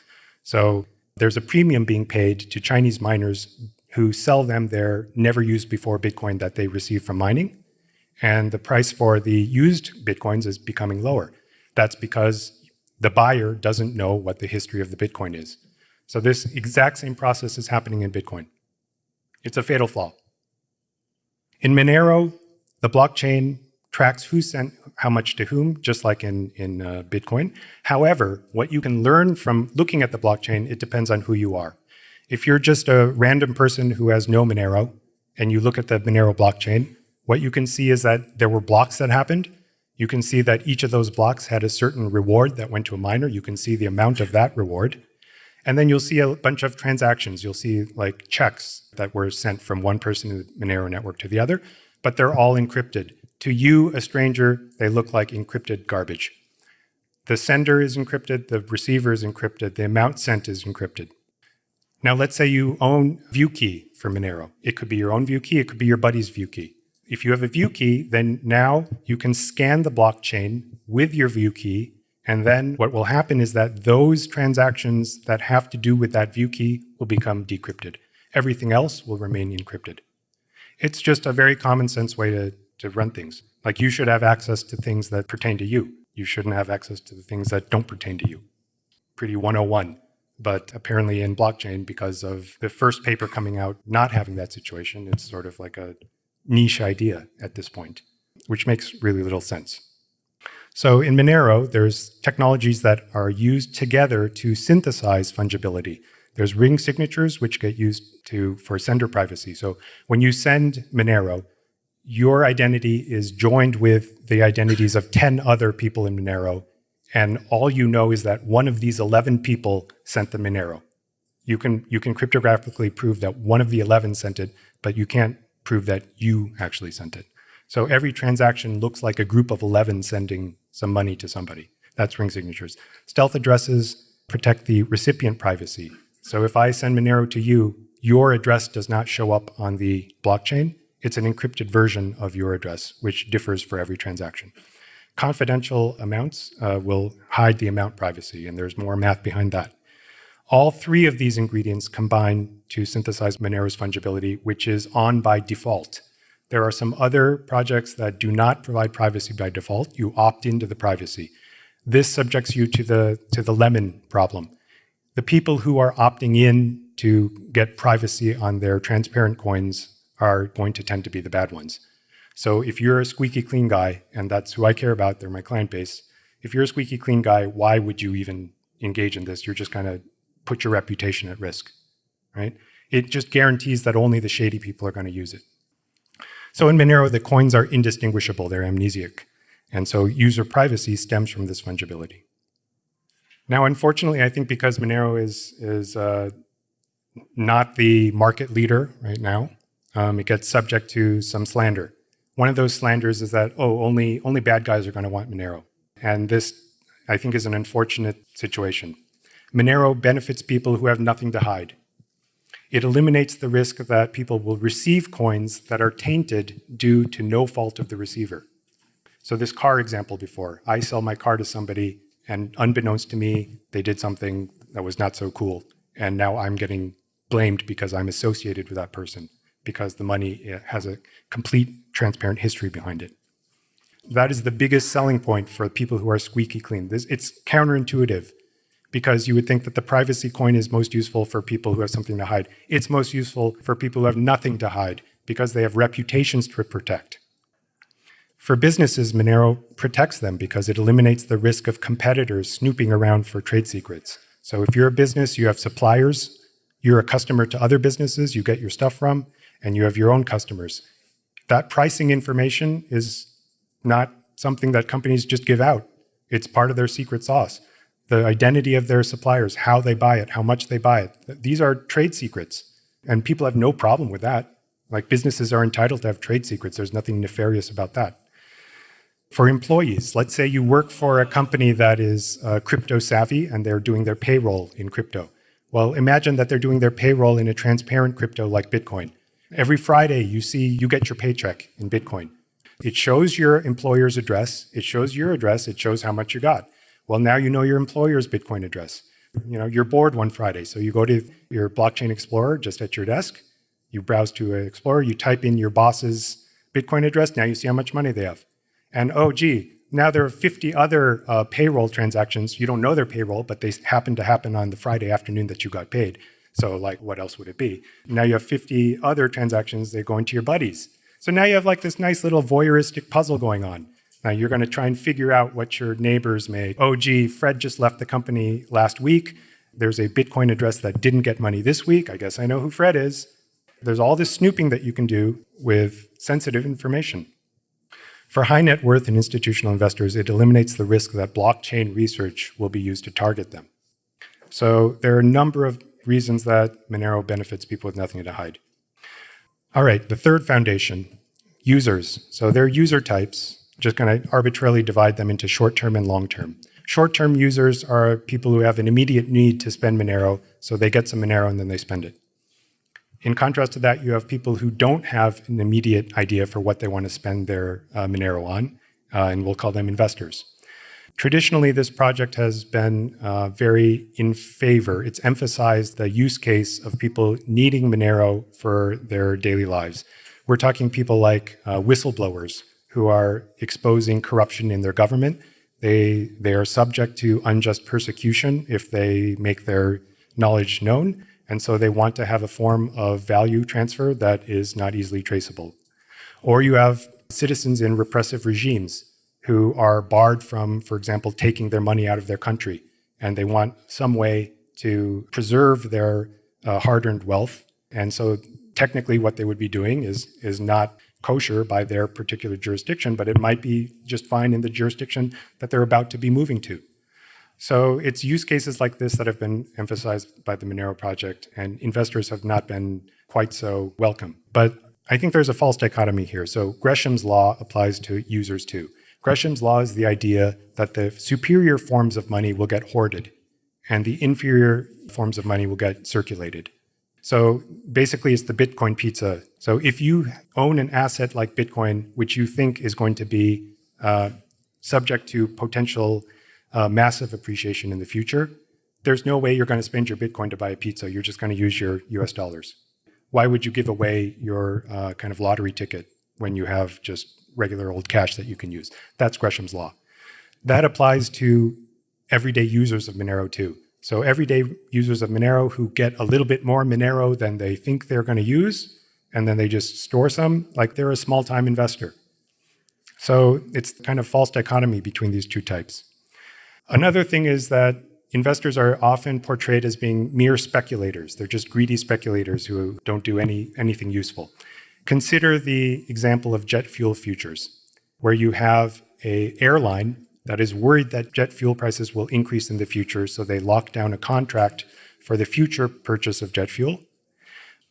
So there's a premium being paid to Chinese miners who sell them their never used before Bitcoin that they receive from mining. And the price for the used Bitcoins is becoming lower. That's because the buyer doesn't know what the history of the Bitcoin is. So this exact same process is happening in Bitcoin. It's a fatal flaw. In Monero, the blockchain tracks who sent how much to whom, just like in, in uh, Bitcoin. However, what you can learn from looking at the blockchain, it depends on who you are. If you're just a random person who has no Monero, and you look at the Monero blockchain, what you can see is that there were blocks that happened. You can see that each of those blocks had a certain reward that went to a miner. You can see the amount of that reward. And then you'll see a bunch of transactions. You'll see like checks that were sent from one person in the Monero network to the other, but they're all encrypted. To you, a stranger, they look like encrypted garbage. The sender is encrypted, the receiver is encrypted, the amount sent is encrypted. Now let's say you own view key for Monero. It could be your own view key, it could be your buddy's view key. If you have a view key, then now you can scan the blockchain with your view key, and then what will happen is that those transactions that have to do with that view key will become decrypted. Everything else will remain encrypted. It's just a very common sense way to to run things. Like you should have access to things that pertain to you. You shouldn't have access to the things that don't pertain to you. Pretty 101. But apparently in blockchain, because of the first paper coming out not having that situation, it's sort of like a niche idea at this point, which makes really little sense. So in Monero, there's technologies that are used together to synthesize fungibility. There's ring signatures, which get used to for sender privacy. So when you send Monero, your identity is joined with the identities of 10 other people in Monero, and all you know is that one of these 11 people sent the Monero. You can, you can cryptographically prove that one of the 11 sent it, but you can't prove that you actually sent it. So every transaction looks like a group of 11 sending some money to somebody. That's ring signatures. Stealth addresses protect the recipient privacy. So if I send Monero to you, your address does not show up on the blockchain. It's an encrypted version of your address, which differs for every transaction. Confidential amounts uh, will hide the amount privacy, and there's more math behind that. All three of these ingredients combine to synthesize Monero's fungibility, which is on by default. There are some other projects that do not provide privacy by default. You opt into the privacy. This subjects you to the, to the lemon problem. The people who are opting in to get privacy on their transparent coins are going to tend to be the bad ones. So if you're a squeaky clean guy, and that's who I care about, they're my client base, if you're a squeaky clean guy, why would you even engage in this? You're just going to put your reputation at risk, right? It just guarantees that only the shady people are going to use it. So in Monero, the coins are indistinguishable, they're amnesiac. And so user privacy stems from this fungibility. Now, unfortunately, I think because Monero is, is uh, not the market leader right now, um, it gets subject to some slander. One of those slanders is that, oh, only, only bad guys are going to want Monero. And this, I think, is an unfortunate situation. Monero benefits people who have nothing to hide. It eliminates the risk that people will receive coins that are tainted due to no fault of the receiver. So this car example before, I sell my car to somebody and unbeknownst to me, they did something that was not so cool. And now I'm getting blamed because I'm associated with that person because the money eh, has a complete transparent history behind it. That is the biggest selling point for people who are squeaky clean. This, it's counterintuitive because you would think that the privacy coin is most useful for people who have something to hide. It's most useful for people who have nothing to hide because they have reputations to protect. For businesses, Monero protects them because it eliminates the risk of competitors snooping around for trade secrets. So if you're a business, you have suppliers, you're a customer to other businesses you get your stuff from, and you have your own customers. That pricing information is not something that companies just give out. It's part of their secret sauce. The identity of their suppliers, how they buy it, how much they buy it. These are trade secrets, and people have no problem with that. Like businesses are entitled to have trade secrets. There's nothing nefarious about that for employees. Let's say you work for a company that is uh, crypto savvy and they're doing their payroll in crypto. Well, imagine that they're doing their payroll in a transparent crypto like Bitcoin. Every Friday, you see you get your paycheck in Bitcoin. It shows your employer's address, it shows your address, it shows how much you got. Well, now you know your employer's Bitcoin address. You know, you're bored one Friday, so you go to your blockchain explorer just at your desk, you browse to explorer, you type in your boss's Bitcoin address, now you see how much money they have. And oh, gee, now there are 50 other uh, payroll transactions. You don't know their payroll, but they happen to happen on the Friday afternoon that you got paid. So like, what else would it be? Now you have 50 other transactions that go into your buddies. So now you have like this nice little voyeuristic puzzle going on. Now you're going to try and figure out what your neighbors made. Oh, gee, Fred just left the company last week. There's a Bitcoin address that didn't get money this week. I guess I know who Fred is. There's all this snooping that you can do with sensitive information. For high net worth and institutional investors, it eliminates the risk that blockchain research will be used to target them. So there are a number of reasons that Monero benefits people with nothing to hide. All right, the third foundation, users. So they're user types, just going to arbitrarily divide them into short-term and long-term. Short-term users are people who have an immediate need to spend Monero, so they get some Monero and then they spend it. In contrast to that, you have people who don't have an immediate idea for what they want to spend their uh, Monero on, uh, and we'll call them investors. Traditionally, this project has been uh, very in favor. It's emphasized the use case of people needing Monero for their daily lives. We're talking people like uh, whistleblowers who are exposing corruption in their government. They, they are subject to unjust persecution if they make their knowledge known. And so they want to have a form of value transfer that is not easily traceable. Or you have citizens in repressive regimes who are barred from, for example, taking their money out of their country. And they want some way to preserve their uh, hard-earned wealth. And so technically what they would be doing is, is not kosher by their particular jurisdiction, but it might be just fine in the jurisdiction that they're about to be moving to. So it's use cases like this that have been emphasized by the Monero project, and investors have not been quite so welcome. But I think there's a false dichotomy here. So Gresham's law applies to users too. Gresham's law is the idea that the superior forms of money will get hoarded and the inferior forms of money will get circulated. So basically, it's the Bitcoin pizza. So if you own an asset like Bitcoin, which you think is going to be uh, subject to potential uh, massive appreciation in the future, there's no way you're going to spend your Bitcoin to buy a pizza. You're just going to use your US dollars. Why would you give away your uh, kind of lottery ticket when you have just regular old cash that you can use? That's Gresham's law. That applies to everyday users of Monero too. So everyday users of Monero who get a little bit more Monero than they think they're going to use, and then they just store some, like they're a small-time investor. So it's kind of false dichotomy between these two types. Another thing is that investors are often portrayed as being mere speculators. They're just greedy speculators who don't do any, anything useful. Consider the example of jet fuel futures, where you have a airline that is worried that jet fuel prices will increase in the future, so they lock down a contract for the future purchase of jet fuel.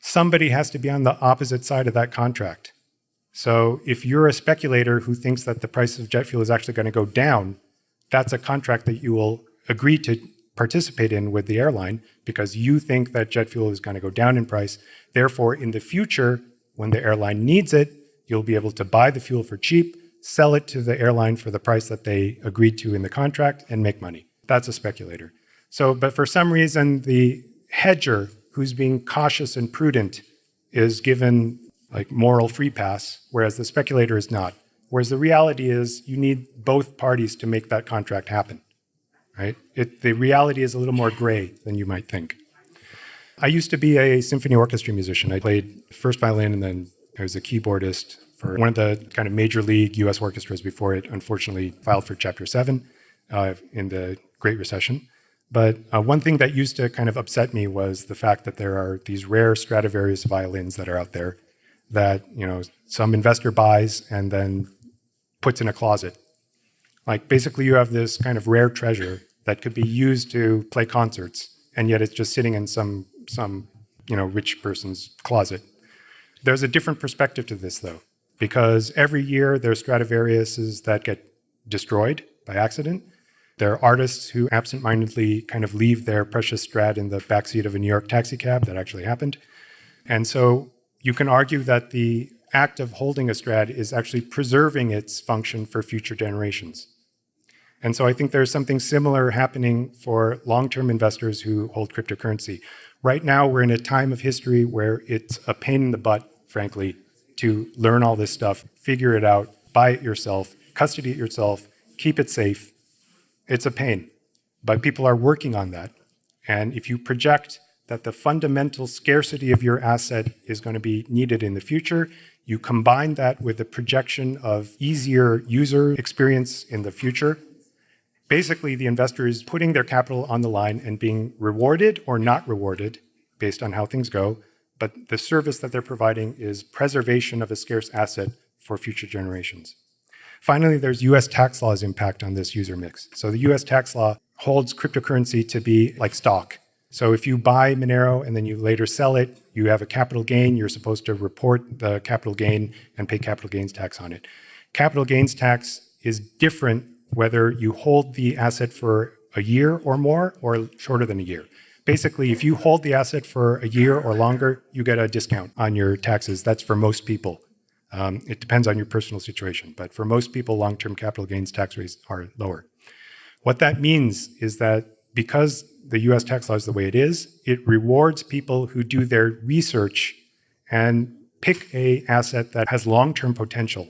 Somebody has to be on the opposite side of that contract. So if you're a speculator who thinks that the price of jet fuel is actually going to go down, that's a contract that you will agree to participate in with the airline because you think that jet fuel is going to go down in price. Therefore, in the future, when the airline needs it, you'll be able to buy the fuel for cheap sell it to the airline for the price that they agreed to in the contract and make money. That's a speculator. So, but for some reason, the hedger who's being cautious and prudent is given like moral free pass, whereas the speculator is not. Whereas the reality is you need both parties to make that contract happen, right? It, the reality is a little more gray than you might think. I used to be a symphony orchestra musician. I played first violin and then I was a keyboardist for one of the kind of major league US orchestras before it unfortunately filed for Chapter 7 uh, in the Great Recession. But uh, one thing that used to kind of upset me was the fact that there are these rare Stradivarius violins that are out there that you know some investor buys and then puts in a closet. Like basically you have this kind of rare treasure that could be used to play concerts, and yet it's just sitting in some some you know rich person's closet. There's a different perspective to this though because every year there's Stradivariuses that get destroyed by accident. There are artists who absentmindedly kind of leave their precious Strad in the backseat of a New York taxi cab. That actually happened. And so you can argue that the act of holding a Strad is actually preserving its function for future generations. And so I think there's something similar happening for long-term investors who hold cryptocurrency. Right now, we're in a time of history where it's a pain in the butt, frankly, to learn all this stuff, figure it out, buy it yourself, custody it yourself, keep it safe. It's a pain, but people are working on that. And if you project that the fundamental scarcity of your asset is going to be needed in the future, you combine that with the projection of easier user experience in the future. Basically, the investor is putting their capital on the line and being rewarded or not rewarded based on how things go but the service that they're providing is preservation of a scarce asset for future generations. Finally, there's US tax law's impact on this user mix. So the US tax law holds cryptocurrency to be like stock. So if you buy Monero and then you later sell it, you have a capital gain, you're supposed to report the capital gain and pay capital gains tax on it. Capital gains tax is different whether you hold the asset for a year or more or shorter than a year. Basically, if you hold the asset for a year or longer, you get a discount on your taxes. That's for most people. Um, it depends on your personal situation, but for most people, long-term capital gains tax rates are lower. What that means is that because the US tax law is the way it is, it rewards people who do their research and pick a asset that has long-term potential.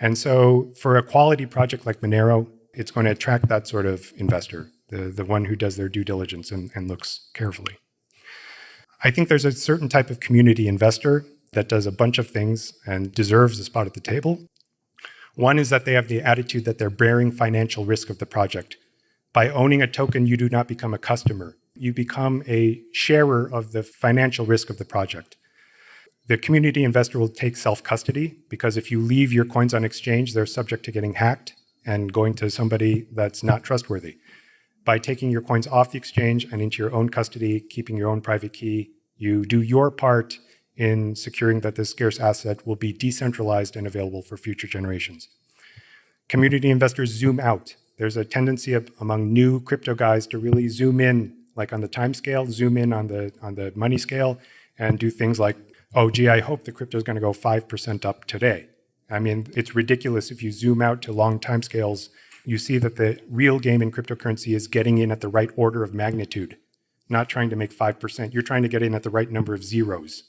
And so for a quality project like Monero, it's going to attract that sort of investor the, the one who does their due diligence and, and looks carefully. I think there's a certain type of community investor that does a bunch of things and deserves a spot at the table. One is that they have the attitude that they're bearing financial risk of the project. By owning a token, you do not become a customer. You become a sharer of the financial risk of the project. The community investor will take self-custody because if you leave your coins on exchange, they're subject to getting hacked and going to somebody that's not trustworthy. By taking your coins off the exchange and into your own custody, keeping your own private key, you do your part in securing that this scarce asset will be decentralized and available for future generations. Community investors zoom out. There's a tendency of, among new crypto guys to really zoom in, like on the time scale, zoom in on the, on the money scale, and do things like, oh, gee, I hope the crypto is going to go 5% up today. I mean, it's ridiculous if you zoom out to long time scales, you see that the real game in cryptocurrency is getting in at the right order of magnitude, not trying to make 5%. You're trying to get in at the right number of zeros.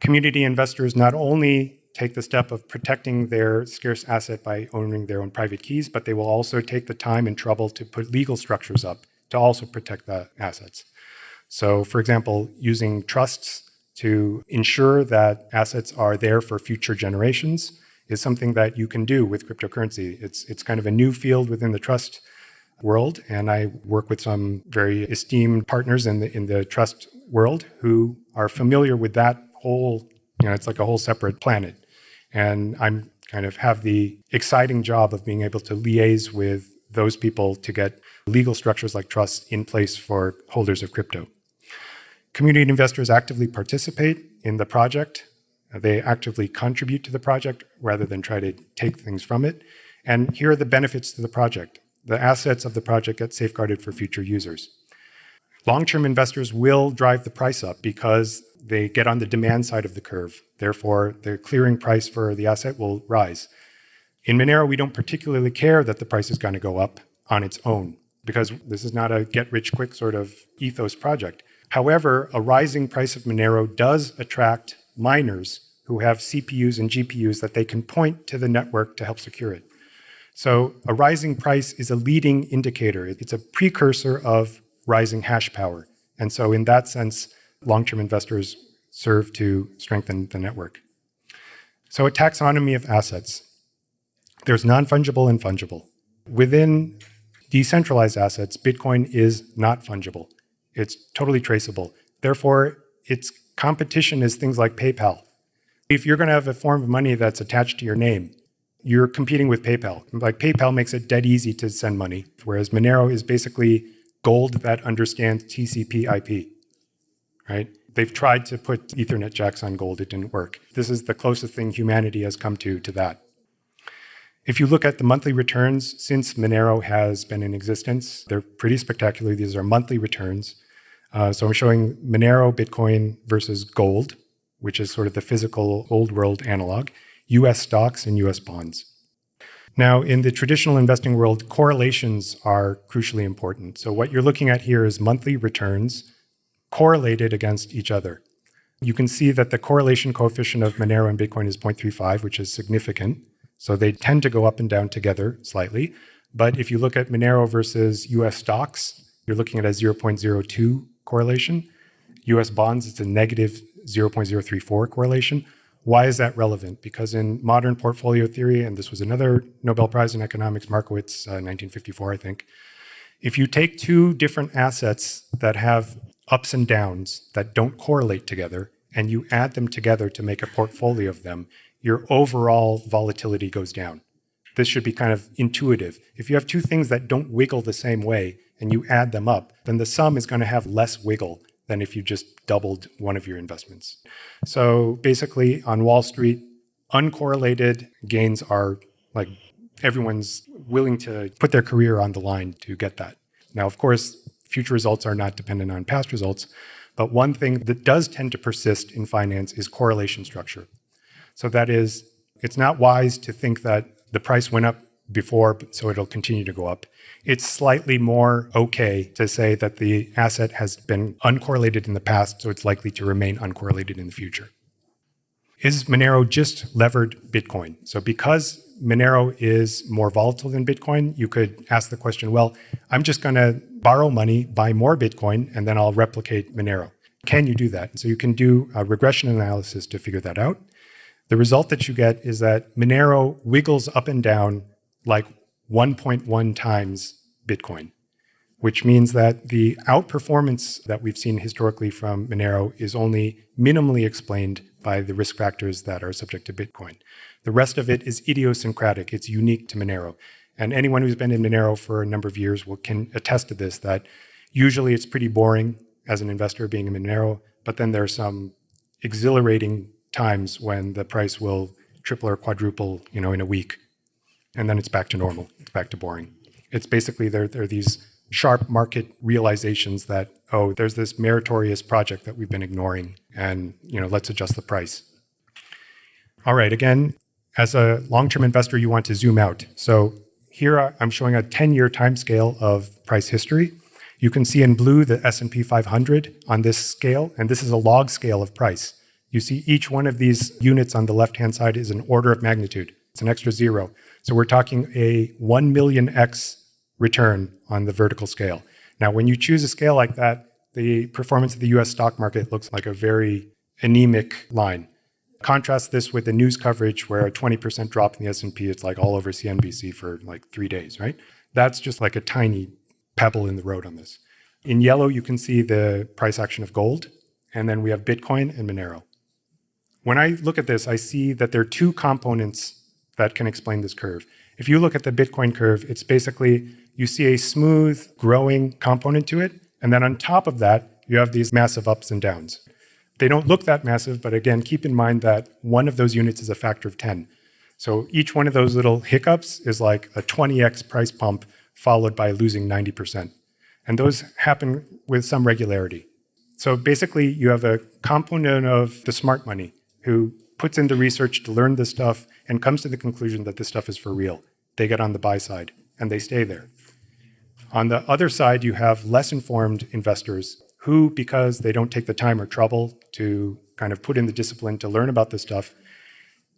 Community investors not only take the step of protecting their scarce asset by owning their own private keys, but they will also take the time and trouble to put legal structures up to also protect the assets. So for example, using trusts to ensure that assets are there for future generations is something that you can do with cryptocurrency. It's, it's kind of a new field within the trust world, and I work with some very esteemed partners in the, in the trust world who are familiar with that whole, you know, it's like a whole separate planet. And I'm kind of have the exciting job of being able to liaise with those people to get legal structures like trusts in place for holders of crypto. Community investors actively participate in the project. Uh, they actively contribute to the project rather than try to take things from it. And here are the benefits to the project. The assets of the project get safeguarded for future users. Long-term investors will drive the price up because they get on the demand side of the curve. Therefore, the clearing price for the asset will rise. In Monero, we don't particularly care that the price is going to go up on its own because this is not a get-rich-quick sort of ethos project. However, a rising price of Monero does attract miners who have CPUs and GPUs that they can point to the network to help secure it. So a rising price is a leading indicator. It's a precursor of rising hash power. And so in that sense, long-term investors serve to strengthen the network. So a taxonomy of assets. There's non-fungible and fungible. Within decentralized assets, Bitcoin is not fungible. It's totally traceable. Therefore, its competition is things like PayPal. If you're going to have a form of money that's attached to your name, you're competing with PayPal. Like PayPal makes it dead easy to send money, whereas Monero is basically gold that understands TCP IP, right? They've tried to put Ethernet jacks on gold, it didn't work. This is the closest thing humanity has come to to that. If you look at the monthly returns since Monero has been in existence, they're pretty spectacular. These are monthly returns. Uh, so I'm showing Monero Bitcoin versus gold, which is sort of the physical old world analog, US stocks and US bonds. Now, in the traditional investing world, correlations are crucially important. So what you're looking at here is monthly returns correlated against each other. You can see that the correlation coefficient of Monero and Bitcoin is 0.35, which is significant. So they tend to go up and down together slightly. But if you look at Monero versus US stocks, you're looking at a 0.02 correlation. US bonds, it's a negative 0.034 correlation. Why is that relevant? Because in modern portfolio theory, and this was another Nobel Prize in economics, Markowitz, uh, 1954, I think, if you take two different assets that have ups and downs that don't correlate together, and you add them together to make a portfolio of them, your overall volatility goes down. This should be kind of intuitive. If you have two things that don't wiggle the same way, and you add them up, then the sum is going to have less wiggle than if you just doubled one of your investments. So basically on Wall Street, uncorrelated gains are like everyone's willing to put their career on the line to get that. Now, of course, future results are not dependent on past results, but one thing that does tend to persist in finance is correlation structure. So that is, it's not wise to think that the price went up before, so it'll continue to go up. It's slightly more okay to say that the asset has been uncorrelated in the past, so it's likely to remain uncorrelated in the future. Is Monero just levered Bitcoin? So because Monero is more volatile than Bitcoin, you could ask the question, well, I'm just going to borrow money, buy more Bitcoin, and then I'll replicate Monero. Can you do that? So you can do a regression analysis to figure that out. The result that you get is that Monero wiggles up and down like 1.1 times Bitcoin, which means that the outperformance that we've seen historically from Monero is only minimally explained by the risk factors that are subject to Bitcoin. The rest of it is idiosyncratic. It's unique to Monero. And anyone who's been in Monero for a number of years will, can attest to this, that usually it's pretty boring as an investor being in Monero, but then there are some exhilarating times when the price will triple or quadruple, you know, in a week. And then it's back to normal, it's back to boring. It's basically there, there are these sharp market realizations that, oh, there's this meritorious project that we've been ignoring and, you know, let's adjust the price. All right, again, as a long-term investor, you want to zoom out. So here uh, I'm showing a 10-year time scale of price history. You can see in blue the S&P 500 on this scale, and this is a log scale of price. You see each one of these units on the left-hand side is an order of magnitude. It's an extra zero. So we're talking a 1 million X return on the vertical scale. Now, when you choose a scale like that, the performance of the US stock market looks like a very anemic line. Contrast this with the news coverage where a 20% drop in the S&P, it's like all over CNBC for like three days, right? That's just like a tiny pebble in the road on this. In yellow, you can see the price action of gold, and then we have Bitcoin and Monero. When I look at this, I see that there are two components that can explain this curve. If you look at the Bitcoin curve, it's basically you see a smooth growing component to it, and then on top of that, you have these massive ups and downs. They don't look that massive, but again, keep in mind that one of those units is a factor of 10. So each one of those little hiccups is like a 20x price pump followed by losing 90%. And those happen with some regularity. So basically, you have a component of the smart money who puts in the research to learn this stuff and comes to the conclusion that this stuff is for real. They get on the buy side and they stay there. On the other side, you have less informed investors who, because they don't take the time or trouble to kind of put in the discipline to learn about this stuff,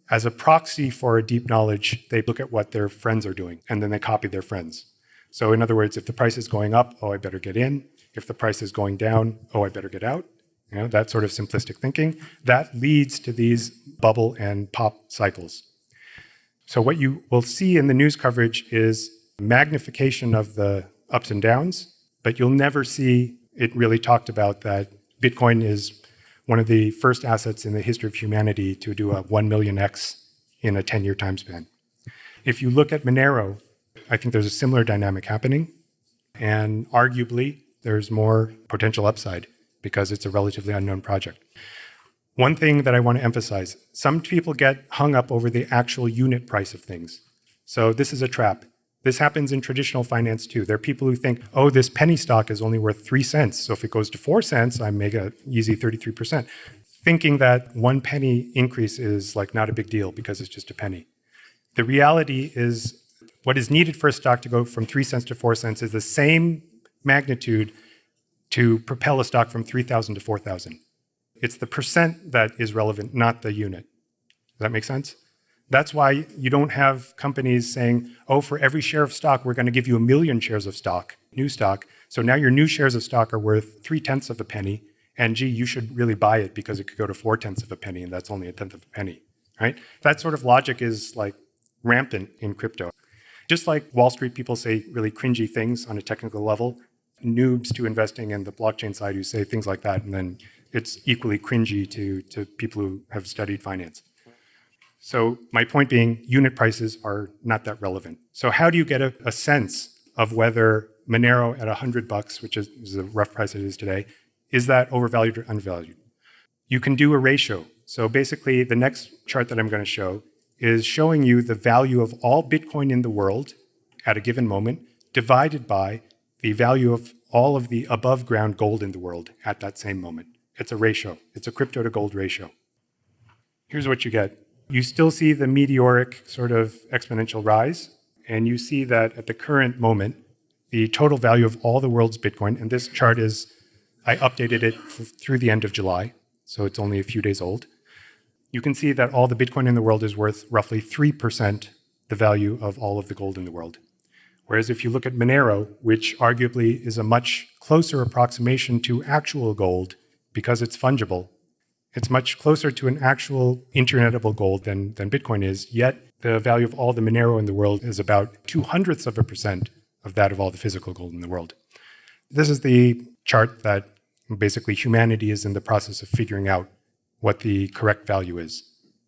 as a proxy for a deep knowledge, they look at what their friends are doing and then they copy their friends. So in other words, if the price is going up, oh, I better get in. If the price is going down, oh, I better get out. You know, that sort of simplistic thinking. That leads to these bubble and pop cycles. So what you will see in the news coverage is magnification of the ups and downs, but you'll never see it really talked about that Bitcoin is one of the first assets in the history of humanity to do a 1 million X in a 10-year time span. If you look at Monero, I think there's a similar dynamic happening. And arguably, there's more potential upside because it's a relatively unknown project. One thing that I want to emphasize, some people get hung up over the actual unit price of things. So this is a trap. This happens in traditional finance too. There are people who think, oh, this penny stock is only worth three cents. So if it goes to four cents, I make a easy 33%. Thinking that one penny increase is like not a big deal because it's just a penny. The reality is what is needed for a stock to go from three cents to four cents is the same magnitude to propel a stock from 3,000 to 4,000. It's the percent that is relevant, not the unit. Does that make sense? That's why you don't have companies saying, oh, for every share of stock, we're going to give you a million shares of stock, new stock. So now your new shares of stock are worth three tenths of a penny. And gee, you should really buy it because it could go to four tenths of a penny, and that's only a tenth of a penny, right? That sort of logic is like rampant in crypto. Just like Wall Street people say really cringy things on a technical level, noobs to investing in the blockchain side who say things like that, and then it's equally cringy to, to people who have studied finance. So my point being, unit prices are not that relevant. So how do you get a, a sense of whether Monero at 100 bucks, which is, is the rough price it is today, is that overvalued or undervalued? You can do a ratio. So basically, the next chart that I'm going to show is showing you the value of all Bitcoin in the world at a given moment divided by the value of all of the above ground gold in the world at that same moment. It's a ratio. It's a crypto to gold ratio. Here's what you get. You still see the meteoric sort of exponential rise, and you see that at the current moment, the total value of all the world's Bitcoin, and this chart is, I updated it through the end of July, so it's only a few days old. You can see that all the Bitcoin in the world is worth roughly 3% the value of all of the gold in the world. Whereas if you look at Monero, which arguably is a much closer approximation to actual gold because it's fungible, it's much closer to an actual internetable gold than, than Bitcoin is, yet the value of all the Monero in the world is about two hundredths of a percent of that of all the physical gold in the world. This is the chart that basically humanity is in the process of figuring out what the correct value is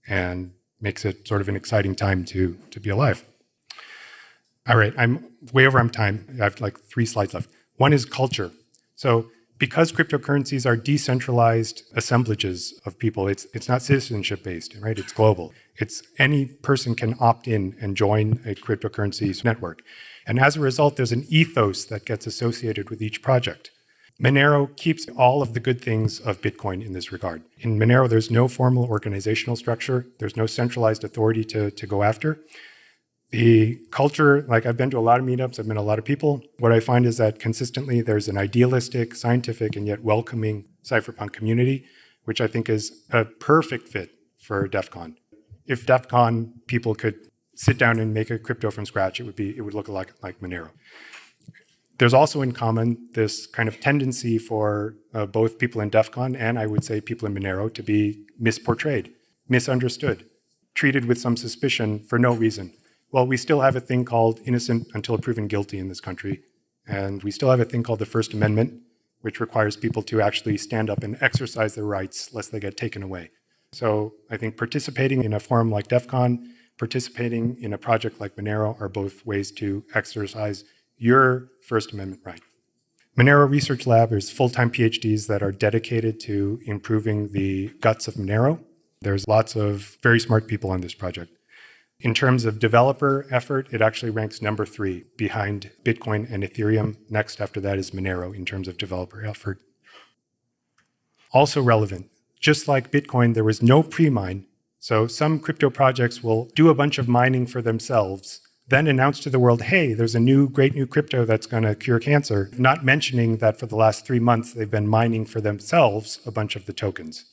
and makes it sort of an exciting time to, to be alive. All right, I'm way over on time. I have like three slides left. One is culture. So because cryptocurrencies are decentralized assemblages of people, it's it's not citizenship based, right? It's global. It's any person can opt in and join a cryptocurrencies network. And as a result, there's an ethos that gets associated with each project. Monero keeps all of the good things of Bitcoin in this regard. In Monero, there's no formal organizational structure. There's no centralized authority to, to go after. The culture, like I've been to a lot of meetups, I've met a lot of people. What I find is that consistently there's an idealistic, scientific, and yet welcoming cypherpunk community, which I think is a perfect fit for DEF CON. If DEF CON people could sit down and make a crypto from scratch, it would be it would look like, like Monero. There's also in common this kind of tendency for uh, both people in DEF CON and I would say people in Monero to be misportrayed, misunderstood, treated with some suspicion for no reason. Well, we still have a thing called innocent until proven guilty in this country. And we still have a thing called the First Amendment, which requires people to actually stand up and exercise their rights lest they get taken away. So I think participating in a forum like DEF CON, participating in a project like Monero are both ways to exercise your First Amendment right. Monero Research Lab is full-time PhDs that are dedicated to improving the guts of Monero. There's lots of very smart people on this project. In terms of developer effort, it actually ranks number three behind Bitcoin and Ethereum. Next after that is Monero in terms of developer effort. Also relevant, just like Bitcoin, there was no pre-mine. So some crypto projects will do a bunch of mining for themselves then announce to the world, hey, there's a new great new crypto that's going to cure cancer, not mentioning that for the last three months they've been mining for themselves a bunch of the tokens.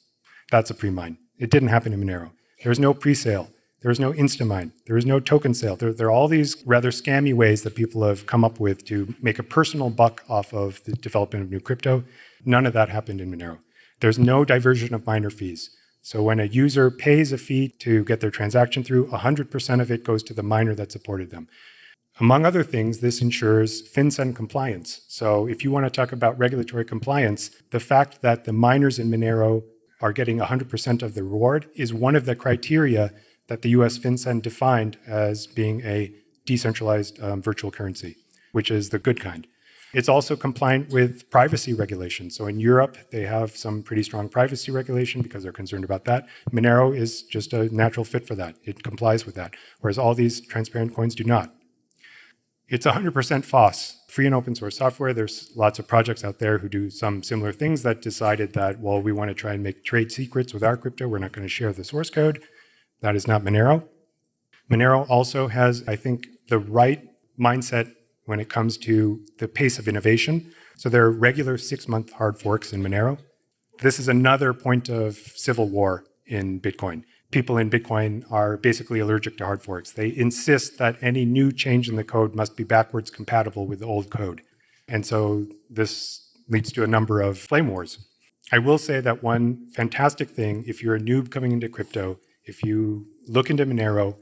That's a pre-mine. It didn't happen in Monero. There was no pre-sale. There was no Instamine. There was no token sale. There, there, are all these rather scammy ways that people have come up with to make a personal buck off of the development of new crypto. None of that happened in Monero. There's no diversion of miner fees. So when a user pays a fee to get their transaction through, 100% of it goes to the miner that supported them. Among other things, this ensures FinCEN compliance. So if you want to talk about regulatory compliance, the fact that the miners in Monero are getting 100% of the reward is one of the criteria that the US FinCEN defined as being a decentralized um, virtual currency, which is the good kind. It's also compliant with privacy regulation. So in Europe, they have some pretty strong privacy regulation because they're concerned about that. Monero is just a natural fit for that. It complies with that, whereas all these transparent coins do not. It's 100% FOSS, free and open source software. There's lots of projects out there who do some similar things that decided that, well, we want to try and make trade secrets with our crypto. We're not going to share the source code. That is not Monero. Monero also has, I think, the right mindset when it comes to the pace of innovation. So there are regular six-month hard forks in Monero. This is another point of civil war in Bitcoin. People in Bitcoin are basically allergic to hard forks. They insist that any new change in the code must be backwards compatible with the old code. And so this leads to a number of flame wars. I will say that one fantastic thing, if you're a noob coming into crypto, if you look into Monero,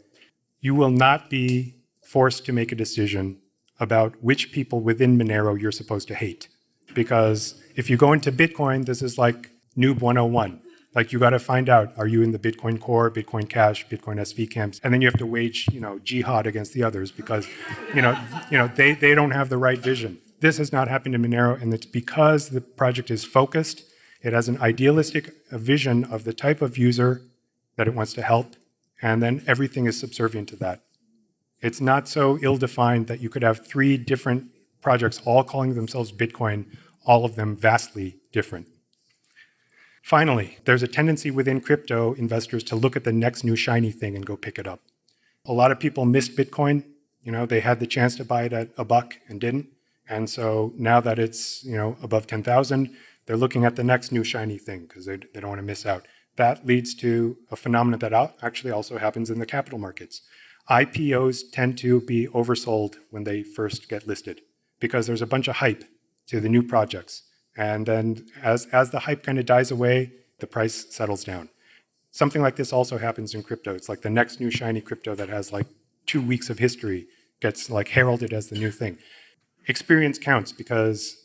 you will not be forced to make a decision about which people within Monero you're supposed to hate. Because if you go into Bitcoin, this is like noob 101. Like you got to find out, are you in the Bitcoin Core, Bitcoin Cash, Bitcoin SV camps? And then you have to wage, you know, jihad against the others because, you know, you know, they, they don't have the right vision. This has not happened in Monero, and it's because the project is focused. It has an idealistic vision of the type of user that it wants to help, and then everything is subservient to that. It's not so ill-defined that you could have three different projects all calling themselves Bitcoin, all of them vastly different. Finally, there's a tendency within crypto investors to look at the next new shiny thing and go pick it up. A lot of people missed Bitcoin. You know, they had the chance to buy it at a buck and didn't. And so now that it's, you know, above 10,000, they're looking at the next new shiny thing because they, they don't want to miss out. That leads to a phenomenon that actually also happens in the capital markets. IPOs tend to be oversold when they first get listed because there's a bunch of hype to the new projects. And then as, as the hype kind of dies away, the price settles down. Something like this also happens in crypto. It's like the next new shiny crypto that has like two weeks of history gets like heralded as the new thing. Experience counts because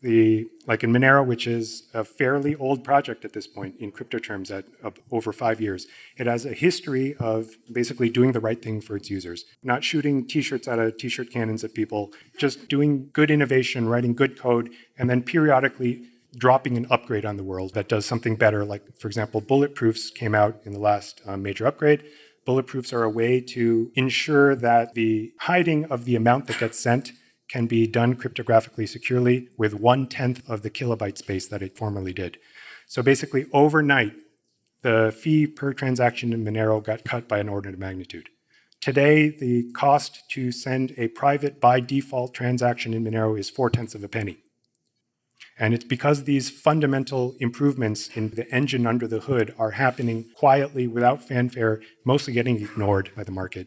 the like in Monero, which is a fairly old project at this point in crypto terms at uh, over five years. It has a history of basically doing the right thing for its users, not shooting t-shirts out of t-shirt cannons at people, just doing good innovation, writing good code, and then periodically dropping an upgrade on the world that does something better. Like, for example, bulletproofs came out in the last uh, major upgrade. Bulletproofs are a way to ensure that the hiding of the amount that gets sent can be done cryptographically securely with one-tenth of the kilobyte space that it formerly did. So basically, overnight, the fee per transaction in Monero got cut by an order of magnitude. Today, the cost to send a private by default transaction in Monero is four-tenths of a penny. And it's because these fundamental improvements in the engine under the hood are happening quietly without fanfare, mostly getting ignored by the market.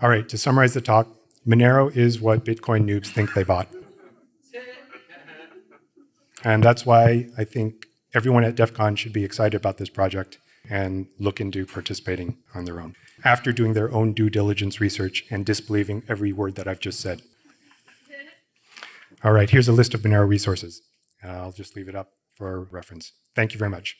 All right, to summarize the talk, Monero is what Bitcoin noobs think they bought. And that's why I think everyone at DEF CON should be excited about this project and look into participating on their own after doing their own due diligence research and disbelieving every word that I've just said. All right, here's a list of Monero resources. Uh, I'll just leave it up for reference. Thank you very much.